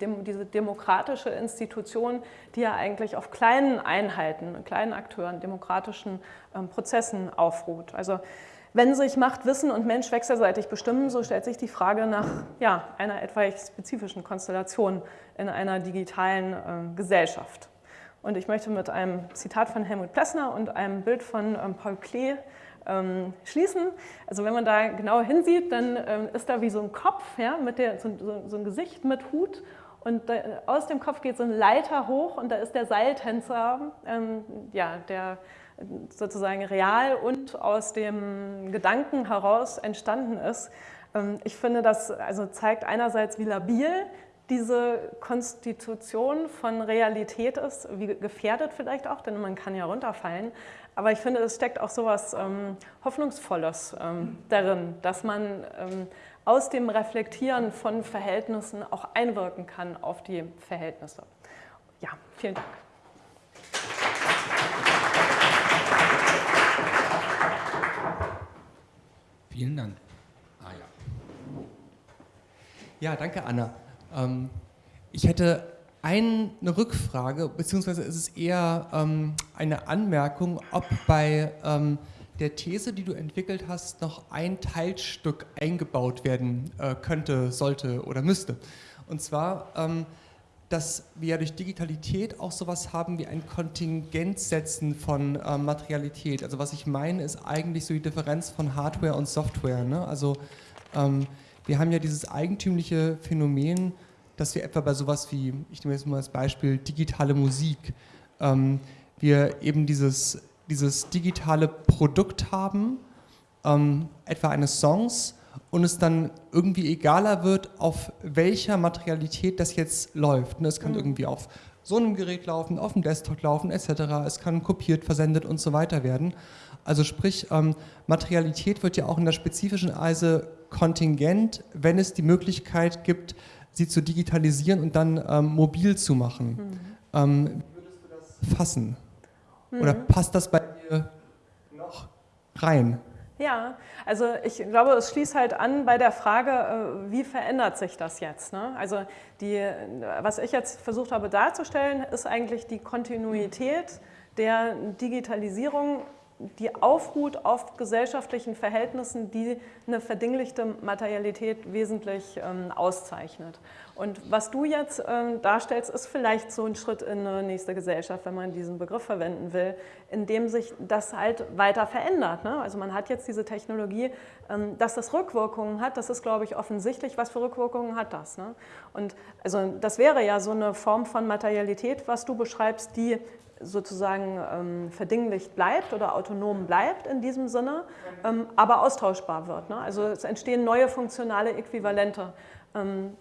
diese demokratische Institution, die ja eigentlich auf kleinen Einheiten, kleinen Akteuren, demokratischen Prozessen aufruht. Also wenn sich Macht, Wissen und Mensch wechselseitig bestimmen, so stellt sich die Frage nach ja, einer etwas spezifischen Konstellation in einer digitalen äh, Gesellschaft. Und ich möchte mit einem Zitat von Helmut Plessner und einem Bild von ähm, Paul Klee ähm, schließen. Also wenn man da genau hinsieht, dann ähm, ist da wie so ein Kopf, ja, mit der, so, so, so ein Gesicht mit Hut und da, aus dem Kopf geht so ein Leiter hoch und da ist der Seiltänzer, ähm, ja, der sozusagen real und aus dem Gedanken heraus entstanden ist. Ähm, ich finde, das also zeigt einerseits, wie labil diese Konstitution von Realität ist, wie gefährdet vielleicht auch, denn man kann ja runterfallen. Aber ich finde, es steckt auch so etwas ähm, Hoffnungsvolles ähm, darin, dass man ähm, aus dem Reflektieren von Verhältnissen auch einwirken kann auf die Verhältnisse. Ja, vielen Dank. Vielen Dank. Ah, ja. ja, danke Anna. Ähm, ich hätte eine Rückfrage, beziehungsweise ist es eher ähm, eine Anmerkung, ob bei ähm, der These, die du entwickelt hast, noch ein Teilstück eingebaut werden äh, könnte, sollte oder müsste. Und zwar, ähm, dass wir durch Digitalität auch sowas haben wie ein Kontingentsetzen von äh, Materialität. Also was ich meine, ist eigentlich so die Differenz von Hardware und Software. Ne? Also ähm, wir haben ja dieses eigentümliche Phänomen, dass wir etwa bei sowas wie, ich nehme jetzt mal als Beispiel, digitale Musik, ähm, wir eben dieses, dieses digitale Produkt haben, ähm, etwa eines Songs, und es dann irgendwie egaler wird, auf welcher Materialität das jetzt läuft. Ne, es kann mhm. irgendwie auf so einem Gerät laufen, auf dem Desktop laufen, etc. Es kann kopiert, versendet und so weiter werden. Also sprich, ähm, Materialität wird ja auch in der spezifischen Weise kontingent, wenn es die Möglichkeit gibt, sie zu digitalisieren und dann ähm, mobil zu machen. Mhm. Ähm, wie würdest du das fassen? Mhm. Oder passt das bei dir noch rein? Ja, also ich glaube, es schließt halt an bei der Frage, äh, wie verändert sich das jetzt? Ne? Also die, was ich jetzt versucht habe darzustellen, ist eigentlich die Kontinuität der Digitalisierung die aufruht auf gesellschaftlichen Verhältnissen, die eine verdinglichte Materialität wesentlich ähm, auszeichnet. Und was du jetzt ähm, darstellst, ist vielleicht so ein Schritt in eine nächste Gesellschaft, wenn man diesen Begriff verwenden will, in dem sich das halt weiter verändert. Ne? Also man hat jetzt diese Technologie, ähm, dass das Rückwirkungen hat, das ist, glaube ich, offensichtlich. Was für Rückwirkungen hat das? Ne? Und also das wäre ja so eine Form von Materialität, was du beschreibst, die sozusagen ähm, verdinglicht bleibt oder autonom bleibt in diesem Sinne, ähm, aber austauschbar wird. Ne? Also es entstehen neue funktionale Äquivalente. Ähm,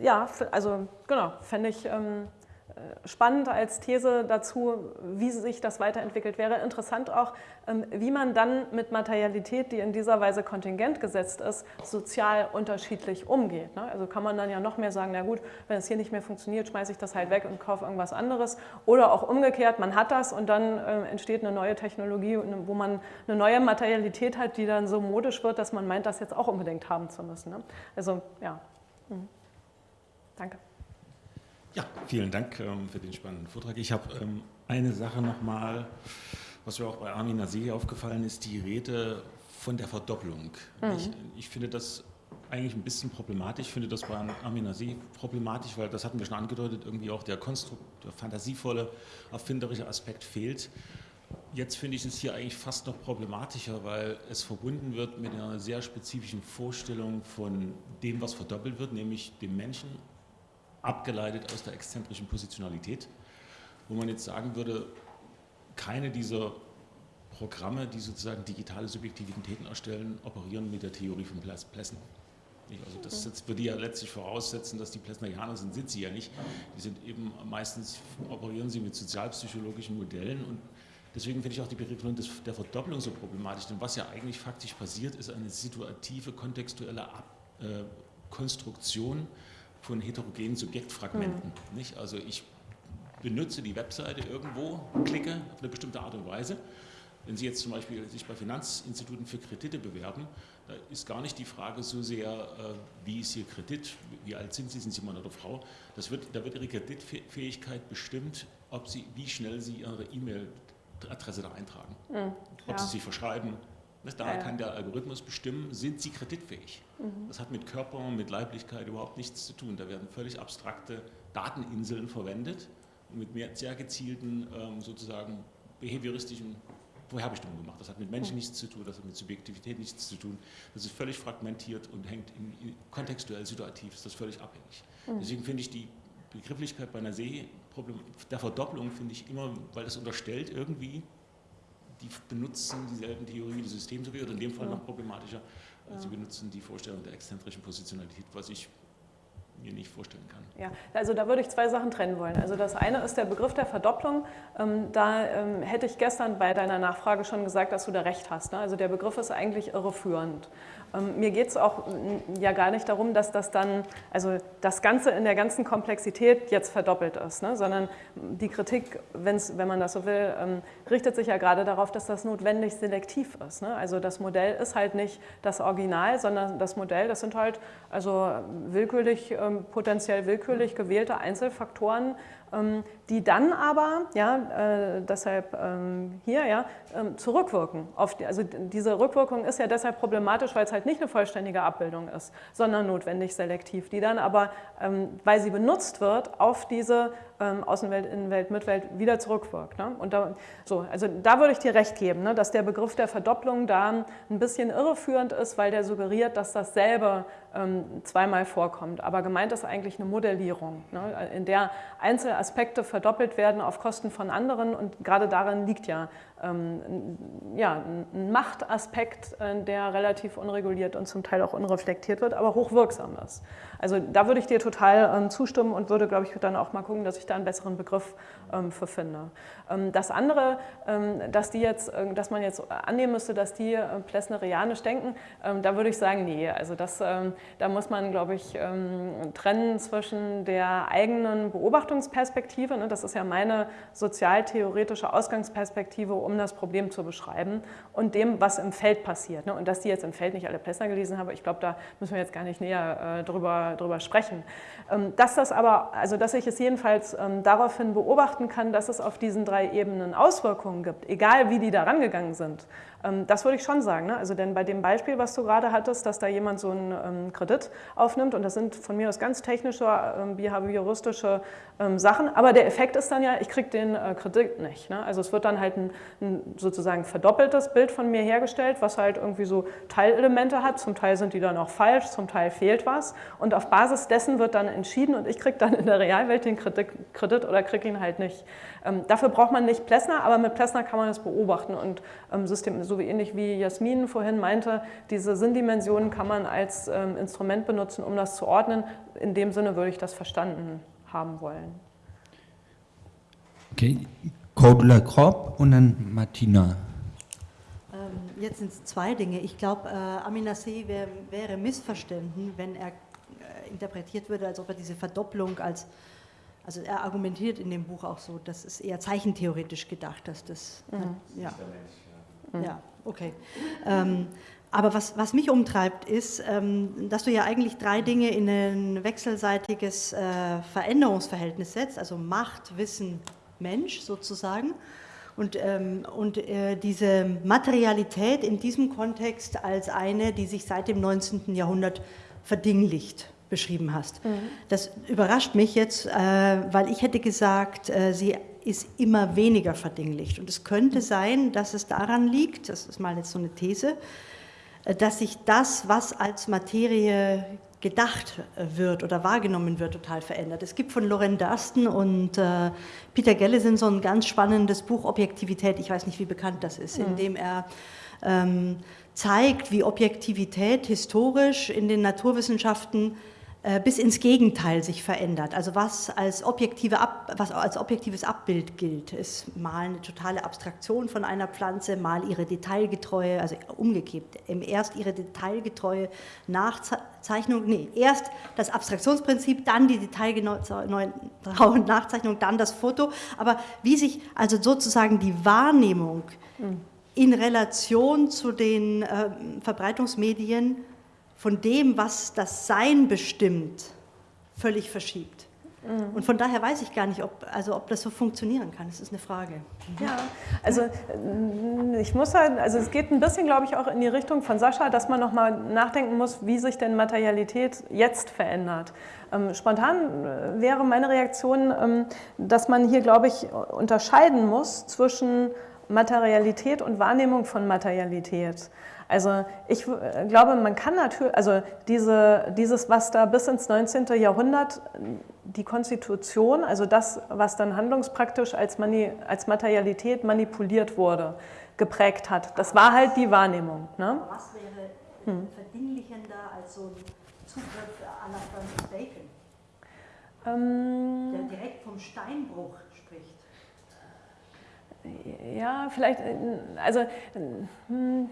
ja, also genau, fände ich ähm, spannend als These dazu, wie sich das weiterentwickelt. Wäre interessant auch, ähm, wie man dann mit Materialität, die in dieser Weise kontingent gesetzt ist, sozial unterschiedlich umgeht. Ne? Also kann man dann ja noch mehr sagen, na gut, wenn es hier nicht mehr funktioniert, schmeiße ich das halt weg und kaufe irgendwas anderes. Oder auch umgekehrt, man hat das und dann äh, entsteht eine neue Technologie, wo man eine neue Materialität hat, die dann so modisch wird, dass man meint, das jetzt auch unbedingt haben zu müssen. Ne? Also ja, mhm. danke. Ja, vielen Dank ähm, für den spannenden Vortrag. Ich habe ähm, eine Sache nochmal, was mir auch bei Armin Naseh aufgefallen ist, die Rede von der Verdopplung. Mhm. Ich, ich, finde das eigentlich ein bisschen problematisch. Ich finde das bei Armin Naseh problematisch, weil das hatten wir schon angedeutet, irgendwie auch der, Konstrukt, der fantasievolle, erfinderische Aspekt fehlt. Jetzt finde ich es hier eigentlich fast noch problematischer, weil es verbunden wird mit einer sehr spezifischen Vorstellung von dem, was verdoppelt wird, nämlich dem Menschen abgeleitet aus der exzentrischen Positionalität, wo man jetzt sagen würde, keine dieser Programme, die sozusagen digitale Subjektivitäten erstellen, operieren mit der Theorie von Plessen. Also das jetzt würde ja letztlich voraussetzen, dass die Plessnerianer sind, sind sie ja nicht. Die sind eben meistens, operieren sie mit sozialpsychologischen Modellen und deswegen finde ich auch die Beregelung der Verdopplung so problematisch, denn was ja eigentlich faktisch passiert, ist eine situative, kontextuelle Ab äh, Konstruktion von heterogenen Subjektfragmenten. Mhm. Nicht? Also ich benutze die Webseite irgendwo, klicke auf eine bestimmte Art und Weise. Wenn Sie jetzt zum Beispiel sich bei Finanzinstituten für Kredite bewerben, da ist gar nicht die Frage so sehr, äh, wie ist Ihr Kredit, wie alt sind Sie, sind Sie Mann oder Frau. Das wird, da wird Ihre Kreditfähigkeit bestimmt, ob Sie, wie schnell Sie Ihre E-Mail-Adresse da eintragen. Mhm, ob. Sie sich verschreiben, da kann der Algorithmus bestimmen, sind sie kreditfähig. Mhm. Das hat mit Körper, mit Leiblichkeit überhaupt nichts zu tun. Da werden völlig abstrakte Dateninseln verwendet und mit mehr, sehr gezielten ähm, sozusagen behavioristischen Vorherbestimmungen gemacht. Das hat mit Menschen mhm. nichts zu tun, das hat mit Subjektivität nichts zu tun. Das ist völlig fragmentiert und hängt in, in, kontextuell situativ, ist das völlig abhängig. Mhm. Deswegen finde ich die Begrifflichkeit bei einer See, der Verdopplung finde ich immer, weil das unterstellt irgendwie, die benutzen dieselben Theorien des Systems oder in dem Fall noch problematischer, ja. sie benutzen die Vorstellung der exzentrischen Positionalität, was ich mir nicht vorstellen kann. Ja, also da würde ich zwei Sachen trennen wollen. Also das eine ist der Begriff der Verdopplung. Ähm, da ähm, hätte ich gestern bei deiner Nachfrage schon gesagt, dass du da recht hast. Ne? Also der Begriff ist eigentlich irreführend. Ähm, mir geht es auch ja gar nicht darum, dass das dann, also das Ganze in der ganzen Komplexität jetzt verdoppelt ist, ne? sondern die Kritik, wenn's, wenn man das so will, ähm, richtet sich ja gerade darauf, dass das notwendig selektiv ist. Ne? Also das Modell ist halt nicht das Original, sondern das Modell, das sind halt also willkürlich, ähm, potenziell willkürlich gewählte Einzelfaktoren, die dann aber, ja, äh, deshalb ähm, hier, ja, ähm, zurückwirken. Also diese Rückwirkung ist ja deshalb problematisch, weil es halt nicht eine vollständige Abbildung ist, sondern notwendig selektiv, die dann aber, ähm, weil sie benutzt wird, auf diese ähm, Außenwelt, Innenwelt, Mitwelt wieder zurückwirkt. Ne? Und da, so, also da würde ich dir recht geben, ne, dass der Begriff der Verdopplung da ein bisschen irreführend ist, weil der suggeriert, dass dasselbe ähm, zweimal vorkommt. Aber gemeint ist eigentlich eine Modellierung, ne, in der Einzelaspekte verdoppelt werden auf Kosten von anderen und gerade darin liegt ja ähm, ja, ein Machtaspekt, äh, der relativ unreguliert und zum Teil auch unreflektiert wird, aber hochwirksam ist. Also da würde ich dir total ähm, zustimmen und würde, glaube ich, dann auch mal gucken, dass ich da einen besseren Begriff ähm, für finde. das andere, dass, die jetzt, dass man jetzt annehmen müsste, dass die äh, plessnerianisch denken, da würde ich sagen, nee, also das, da muss man, glaube ich, trennen zwischen der eigenen Beobachtungsperspektive, ne, das ist ja meine sozialtheoretische Ausgangsperspektive, um das Problem zu beschreiben und dem, was im Feld passiert. Ne? Und dass die jetzt im Feld nicht alle Plessner gelesen haben, ich glaube, da müssen wir jetzt gar nicht näher äh, drüber, drüber sprechen. Ähm, dass das aber, also dass ich es jedenfalls ähm, daraufhin beobachten kann, dass es auf diesen drei Ebenen Auswirkungen gibt, egal wie die da rangegangen sind. Ähm, das würde ich schon sagen. Ne? Also denn bei dem Beispiel, was du gerade hattest, dass da jemand so einen ähm, Kredit aufnimmt und das sind von mir aus ganz technische, ähm, behavioristische Sachen, aber der Effekt ist dann ja, ich kriege den äh, Kredit nicht. Ne? Also es wird dann halt ein, ein, sozusagen verdoppeltes Bild von mir hergestellt, was halt irgendwie so Teilelemente hat. Zum Teil sind die dann auch falsch, zum Teil fehlt was und auf Basis dessen wird dann entschieden und ich kriege dann in der Realwelt den Kredit, Kredit oder kriege ihn halt nicht. Ähm, dafür braucht man nicht Plessner, aber mit Plessner kann man das beobachten und ähm, System, so wie ähnlich wie Jasmin vorhin meinte, diese Sinndimensionen kann man als ähm, Instrument benutzen, um das zu ordnen. In dem Sinne würde ich das verstanden haben wollen. Okay, Codler Kropp und dann Martina. Ähm, jetzt sind es zwei Dinge. Ich glaube, äh, Aminasseh wär, wäre missverstanden, wenn er äh, interpretiert würde, als ob er diese Verdopplung als, also er argumentiert in dem Buch auch so, das ist eher zeichentheoretisch gedacht, dass das, mhm. ja. Ja, okay. Ähm, aber was, was mich umtreibt, ist, ähm, dass du ja eigentlich drei Dinge in ein wechselseitiges äh, Veränderungsverhältnis setzt, also Macht, Wissen, Mensch sozusagen. Und, ähm, und äh, diese Materialität in diesem Kontext als eine, die sich seit dem 19. Jahrhundert verdinglicht beschrieben hast. Mhm. Das überrascht mich jetzt, äh, weil ich hätte gesagt, äh, sie ist immer weniger verdinglicht. Und es könnte sein, dass es daran liegt, das ist mal jetzt so eine These, äh, dass sich das, was als Materie gedacht wird oder wahrgenommen wird, total verändert. Es gibt von Loren Darsten und äh, Peter Gellison so ein ganz spannendes Buch Objektivität, ich weiß nicht, wie bekannt das ist, mhm. in dem er ähm, zeigt, wie Objektivität historisch in den Naturwissenschaften bis ins Gegenteil sich verändert. Also was als, objektive Ab, was als objektives Abbild gilt, ist mal eine totale Abstraktion von einer Pflanze, mal ihre detailgetreue, also umgekehrt, erst ihre detailgetreue Nachzeichnung, nee, erst das Abstraktionsprinzip, dann die detailgenaue Nachzeichnung, dann das Foto. Aber wie sich also sozusagen die Wahrnehmung hm. in Relation zu den äh, Verbreitungsmedien von dem, was das Sein bestimmt, völlig verschiebt. Mhm. Und von daher weiß ich gar nicht, ob, also ob das so funktionieren kann. Das ist eine Frage. Ja, also äh, ich muss halt, also es geht ein bisschen, glaube ich, auch in die Richtung von Sascha, dass man nochmal nachdenken muss, wie sich denn Materialität jetzt verändert. Ähm, spontan äh, wäre meine Reaktion, ähm, dass man hier, glaube ich, unterscheiden muss zwischen Materialität und Wahrnehmung von Materialität. Also ich äh, glaube, man kann natürlich, also diese, dieses, was da bis ins 19. Jahrhundert die Konstitution, also das, was dann handlungspraktisch als, Mani, als Materialität manipuliert wurde, geprägt hat, das war halt die Wahrnehmung. Ne? Was wäre hm. verdinglichender als so ein Zugriff la Francis Bacon, ähm, der direkt vom Steinbruch spricht? Ja, vielleicht, äh, also hm,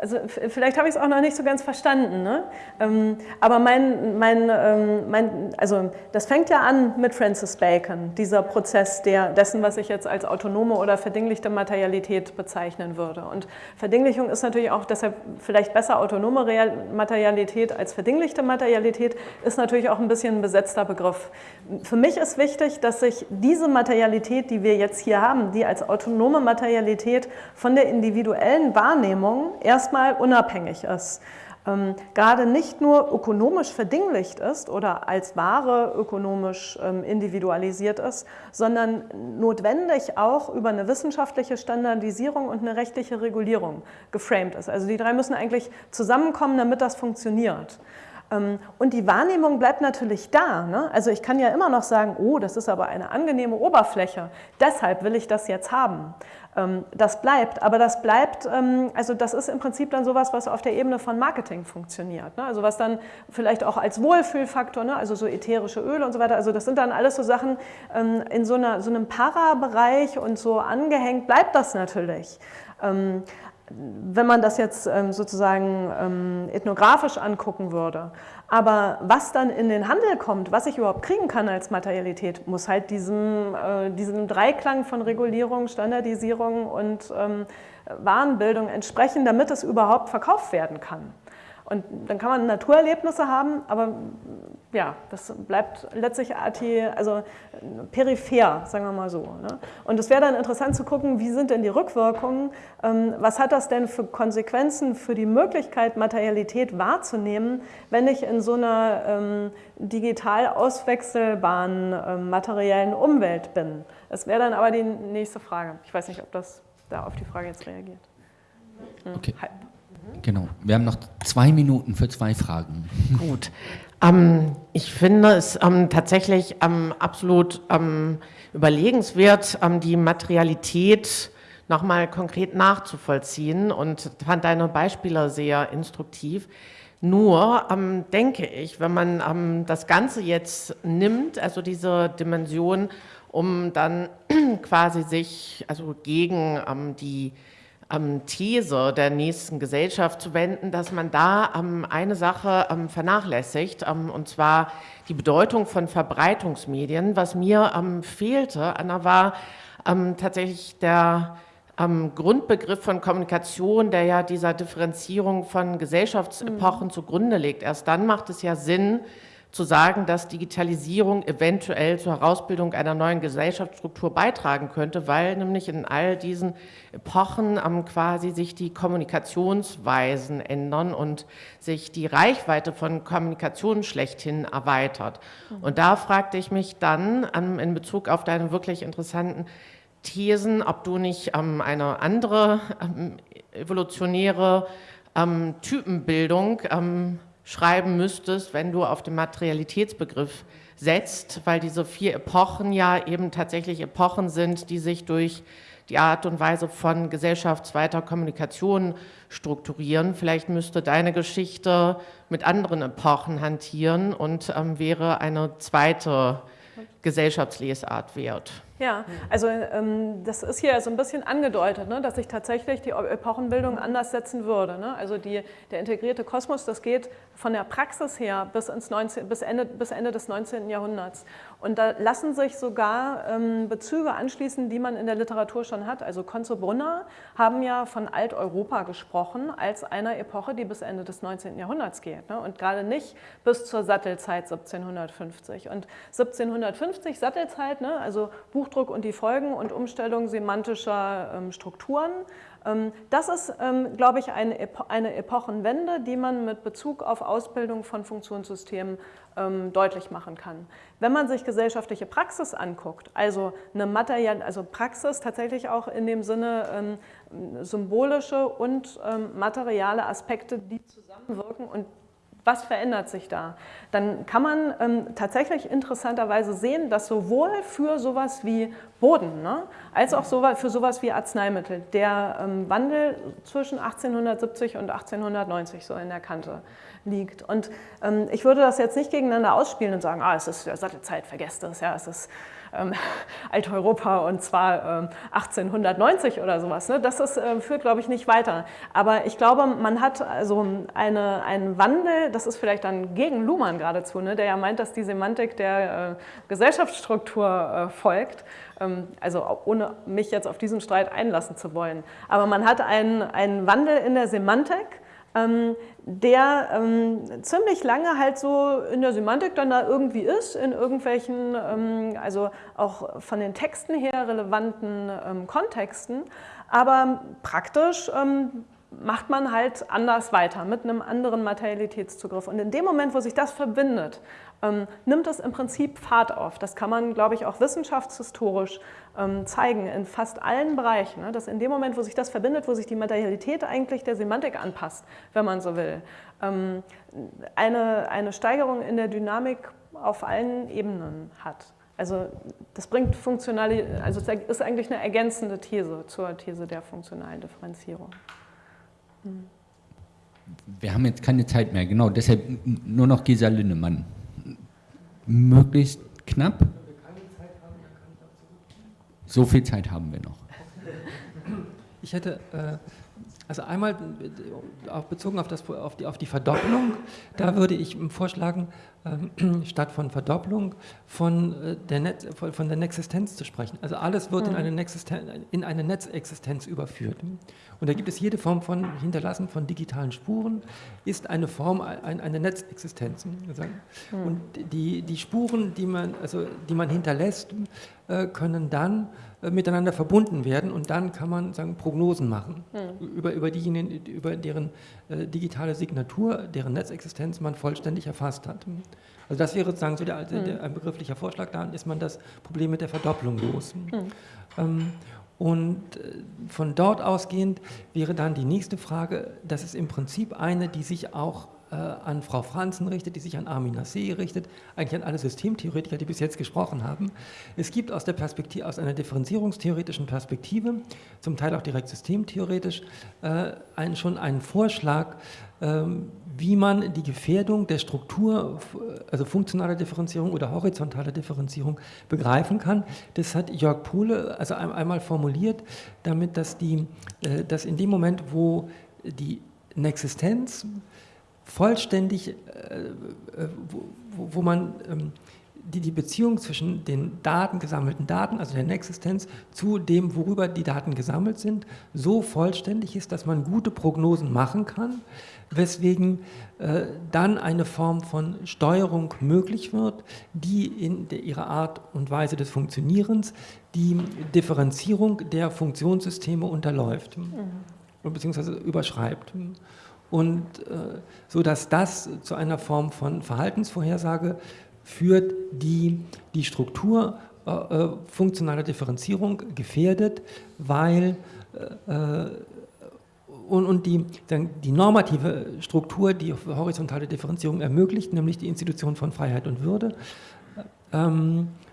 also vielleicht habe ich es auch noch nicht so ganz verstanden, ne? Ähm, aber mein, mein, ähm, mein, also das fängt ja an mit Francis Bacon, dieser Prozess der, dessen, was ich jetzt als autonome oder verdinglichte Materialität bezeichnen würde. Und Verdinglichung ist natürlich auch deshalb vielleicht besser autonome Materialität als verdinglichte Materialität, ist natürlich auch ein bisschen ein besetzter Begriff. Für mich ist wichtig, dass sich diese Materialität, die wir jetzt hier haben, die als autonome Materialität von der individuellen Wahrnehmung Währung erstmal unabhängig ist. Ähm, gerade nicht nur ökonomisch verdinglicht ist oder als Ware ökonomisch ähm, individualisiert ist, sondern notwendig auch über eine wissenschaftliche Standardisierung und eine rechtliche Regulierung geframed ist. Also die drei müssen eigentlich zusammenkommen, damit das funktioniert. Ähm, und die Wahrnehmung bleibt natürlich da. Ne? Also ich kann ja immer noch sagen, oh, das ist aber eine angenehme Oberfläche, deshalb will ich das jetzt haben. Ähm, das bleibt, aber das bleibt, ähm, also das ist im Prinzip dann sowas, was auf der Ebene von Marketing funktioniert. Ne? Also was dann vielleicht auch als Wohlfühlfaktor, ne? also so ätherische Öle und so weiter, also das sind dann alles so Sachen in so, einer, so einem Para-Bereich und so angehängt bleibt das natürlich wenn man das jetzt ähm, sozusagen ähm, ethnografisch angucken würde. Aber was dann in den Handel kommt, was ich überhaupt kriegen kann als Materialität, muss halt diesem, äh, diesem Dreiklang von Regulierung, Standardisierung und ähm, Warenbildung entsprechen, damit es überhaupt verkauft werden kann. Und dann kann man Naturerlebnisse haben, aber ja, das bleibt letztlich also peripher, sagen wir mal so. Ne? Und es wäre dann interessant zu gucken, wie sind denn die Rückwirkungen, ähm, was hat das denn für Konsequenzen für die Möglichkeit, Materialität wahrzunehmen, wenn ich in so einer ähm, digital auswechselbaren ähm, materiellen Umwelt bin. Das wäre dann aber die nächste Frage. Ich weiß nicht, ob das da auf die Frage jetzt reagiert. Okay. Halb. Genau. Wir haben noch zwei Minuten für zwei Fragen. Gut. Ähm, ich finde es ähm, tatsächlich ähm, absolut ähm, überlegenswert, ähm, die Materialität nochmal konkret nachzuvollziehen und fand deine Beispiele sehr instruktiv. Nur ähm, denke ich, wenn man das Ganze jetzt nimmt, also diese Dimension, um dann (clears throat) quasi sich also gegen die ähm, These der nächsten Gesellschaft zu wenden, dass man da ähm, eine Sache ähm, vernachlässigt, ähm, und zwar die Bedeutung von Verbreitungsmedien. Was mir ähm, fehlte, Anna, war ähm, tatsächlich der Grundbegriff von Kommunikation, der ja dieser Differenzierung von Gesellschaftsepochen mhm. zugrunde legt. Erst dann macht es ja Sinn, zu sagen, dass Digitalisierung eventuell zur Herausbildung einer neuen Gesellschaftsstruktur beitragen könnte, weil nämlich in all diesen Epochen ähm, quasi sich die Kommunikationsweisen ändern und sich die Reichweite von Kommunikation schlechthin erweitert. Mhm. Und da fragte ich mich dann ähm, in Bezug auf deine wirklich interessanten Thesen, ob du nicht ähm, eine andere ähm, evolutionäre ähm, Typenbildung ähm, schreiben müsstest, wenn du auf den Materialitätsbegriff setzt, weil diese vier Epochen ja eben tatsächlich Epochen sind, die sich durch die Art und Weise von gesellschaftsweiter Kommunikation strukturieren. Vielleicht müsste deine Geschichte mit anderen Epochen hantieren und ähm, wäre eine zweite Gesellschaftslesart wert. Ja, also ähm, das ist hier so ein bisschen angedeutet, ne, dass sich tatsächlich die Epochenbildung anders setzen würde. Ne? Also die, der integrierte Kosmos, das geht von der Praxis her bis, ins 19, bis, Ende, bis Ende des 19. Jahrhunderts. Und da lassen sich sogar ähm, Bezüge anschließen, die man in der Literatur schon hat. Also Konze Brunner haben ja von Alteuropa gesprochen als einer Epoche, die bis Ende des 19. Jahrhunderts geht. Ne? Und gerade nicht bis zur Sattelzeit 1750. Und 1750 Sattelzeit, ne? also Buchdruck und die Folgen und Umstellung semantischer ähm, Strukturen, das ist, ähm, glaube ich, eine, Epo eine Epochenwende, die man mit Bezug auf Ausbildung von Funktionssystemen ähm, deutlich machen kann. Wenn man sich gesellschaftliche Praxis anguckt, also eine Material, also Praxis tatsächlich auch in dem Sinne symbolische und materiale Aspekte, die zusammenwirken und was verändert sich da? Dann kann man ähm, tatsächlich interessanterweise sehen, dass sowohl für sowas wie Boden, ne, als auch so, für sowas wie Arzneimittel der ähm, Wandel zwischen 1870 und 1890 so in der Kante liegt. Und ähm, ich würde das jetzt nicht gegeneinander ausspielen und sagen, ah, es ist ja Sattelzeit, vergesst das, ja, es ist ähm, (laughs) Alteuropa und zwar ähm, 1890 oder sowas. Ne? Das ist, äh, führt, glaube ich, nicht weiter. Aber ich glaube, man hat also eine, einen Wandel, das ist vielleicht dann gegen Luhmann geradezu, ne? der ja meint, dass die Semantik der äh, Gesellschaftsstruktur äh, folgt. Ähm, also ohne mich jetzt auf diesen Streit einlassen zu wollen. Aber man hat einen, einen Wandel in der Semantik, ähm, der ähm, ziemlich lange halt so in der Semantik dann da irgendwie ist, in irgendwelchen, ähm, also auch von den Texten her relevanten ähm, Kontexten, aber praktisch ähm, macht man halt anders weiter, mit einem anderen Materialitätszugriff. Und in dem Moment, wo sich das verbindet, ähm, nimmt es im Prinzip Fahrt auf. Das kann man, glaube ich, auch wissenschaftshistorisch zeigen in fast allen Bereichen, ne? dass in dem Moment, wo sich das verbindet, wo sich die Materialität eigentlich der Semantik anpasst, wenn man so will, ähm, eine, eine Steigerung in der Dynamik auf allen Ebenen hat. Also das bringt funktionale, also ist eigentlich eine ergänzende These zur These der funktionalen Differenzierung. Hm. Wir haben jetzt keine Zeit mehr, genau, deshalb nur noch Gesa Linnemann. Möglichst knapp. So viel Zeit haben wir noch. Ich hätte äh, also einmal äh, auch bezogen auf, das, auf, die, auf die Verdopplung, da würde ich vorschlagen, äh, (clears throat) statt von Verdopplung von äh, der, Netz, von der Nexistenz zu sprechen. Also alles wird in mhm. eine, in eine Netzexistenz überführt. Und da gibt es jede Form von Hinterlassen von digitalen Spuren, ist eine Form, ein, eine Netzexistenz. Mhm. Und die, die Spuren, die man, also, die man hinterlässt, äh, können dann miteinander verbunden werden und dann kann man sagen, Prognosen machen hm. über, über diejenigen, über deren äh, digitale Signatur, deren Netzexistenz man vollständig erfasst hat. Also das wäre sozusagen so der, hm. der, ein begrifflicher Vorschlag, dann ist man das Problem mit der Verdopplung los. Hm. Ähm, und äh, von dort ausgehend wäre dann die nächste Frage, das ist im Prinzip eine, die sich auch äh, an Frau Franzen richtet, die sich an Armin Nassé richtet, eigentlich an alle Systemtheoretiker, die bis jetzt gesprochen haben. Es gibt aus, der Perspektive, aus einer differenzierungstheoretischen Perspektive, zum Teil auch direkt systemtheoretisch, äh, einen, schon einen Vorschlag, ähm, wie man die Gefährdung der Struktur, also funktionale Differenzierung oder horizontale Differenzierung begreifen kann. Das hat Jörg Pohle also einmal formuliert, damit, dass, die, äh, dass in dem Moment, wo die Existenz vollständig, äh, wo, wo man ähm, die, die Beziehung zwischen den Daten, gesammelten Daten, also der Nexistenz, zu dem, worüber die Daten gesammelt sind, so vollständig ist, dass man gute Prognosen machen kann, weswegen äh, dann eine Form von Steuerung möglich wird, die in der, ihrer Art und Weise des Funktionierens die Differenzierung der Funktionssysteme unterläuft, mhm. beziehungsweise überschreibt und äh, so dass das zu einer Form von Verhaltensvorhersage führt, die die Struktur äh, äh funktionaler Differenzierung gefährdet, weil äh, und, und die, die normative Struktur, die horizontale Differenzierung ermöglicht, nämlich die Institution von Freiheit und Würde, ähm, äh,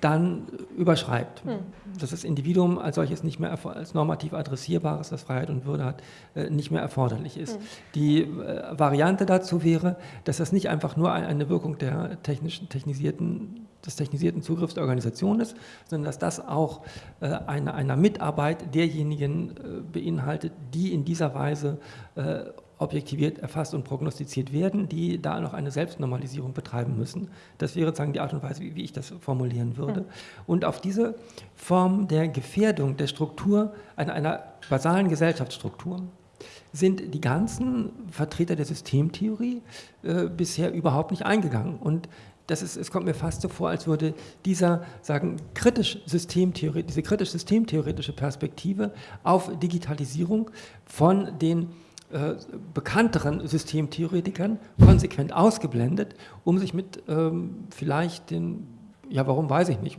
dann überschreibt. Hm. Dass das Individuum als solches nicht mehr als normativ adressierbares, das Freiheit und Würde hat, äh, nicht mehr erforderlich ist. Hm. Die äh, Variante dazu wäre, dass das nicht einfach nur eine Wirkung der technischen, technisierten des technisierten Zugriffs der Organisation ist, sondern dass das auch äh, eine, einer Mitarbeit derjenigen äh, beinhaltet, die in dieser Weise äh, objektiviert, erfasst und prognostiziert werden, die da noch eine Selbstnormalisierung betreiben müssen. Das wäre sozusagen die Art und Weise, wie, wie ich das formulieren würde. Mhm. Und auf diese Form der Gefährdung der Struktur, einer, einer basalen Gesellschaftsstruktur, sind die ganzen Vertreter der Systemtheorie äh, bisher überhaupt nicht eingegangen. Und das ist, es kommt mir fast so vor, als würde dieser, sagen, kritisch Systemtheorie, diese kritisch-systemtheoretische Perspektive auf Digitalisierung von den äh, bekannteren Systemtheoretikern konsequent ausgeblendet, um sich mit ähm, vielleicht den, ja warum weiß ich nicht,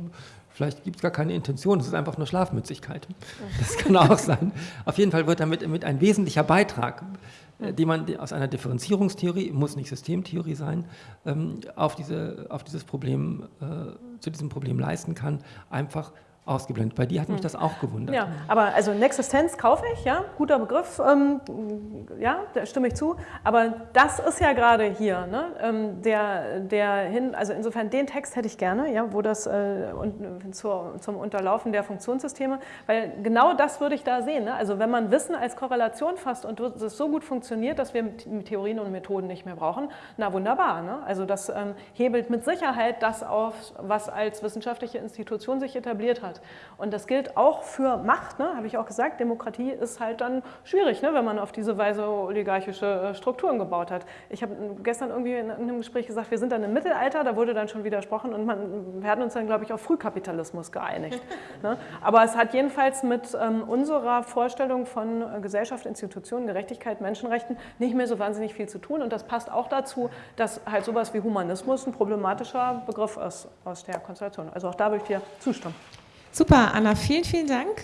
vielleicht gibt es gar keine Intention, es ist einfach nur Schlafmützigkeit. Das kann auch sein. (laughs) Auf jeden Fall wird damit mit ein wesentlicher Beitrag, äh, den man aus einer Differenzierungstheorie, muss nicht Systemtheorie sein, ähm, auf, diese, auf dieses Problem, äh, zu diesem Problem leisten kann, einfach ausgeblendet. Bei dir hat mich hm. das auch gewundert. Ja, aber also Nexistenz kaufe ich, ja, guter Begriff, ähm, ja, da stimme ich zu. Aber das ist ja gerade hier, ne, ähm, der, der hin, also insofern den Text hätte ich gerne, ja, wo das äh, und, zur, zum Unterlaufen der Funktionssysteme, weil genau das würde ich da sehen. Ne? Also wenn man Wissen als Korrelation fasst und es so gut funktioniert, dass wir Theorien und Methoden nicht mehr brauchen, na wunderbar. Ne? Also das ähm, hebelt mit Sicherheit das auf, was als wissenschaftliche Institution sich etabliert hat hat. Und das gilt auch für Macht, ne? habe ich auch gesagt. Demokratie ist halt dann schwierig, ne? wenn man auf diese Weise oligarchische äh, Strukturen gebaut hat. Ich habe gestern irgendwie in einem Gespräch gesagt, wir sind dann im Mittelalter, da wurde dann schon widersprochen und man, wir hatten uns dann, glaube ich, auf Frühkapitalismus geeinigt. (laughs) ne? Aber es hat jedenfalls mit ähm, unserer Vorstellung von äh, Gesellschaft, Institutionen, Gerechtigkeit, Menschenrechten nicht mehr so wahnsinnig viel zu tun. Und das passt auch dazu, dass halt sowas wie Humanismus ein problematischer Begriff ist aus der Konstellation. Also auch da würde ich dir zustimmen. Super, Anna, vielen, vielen Dank.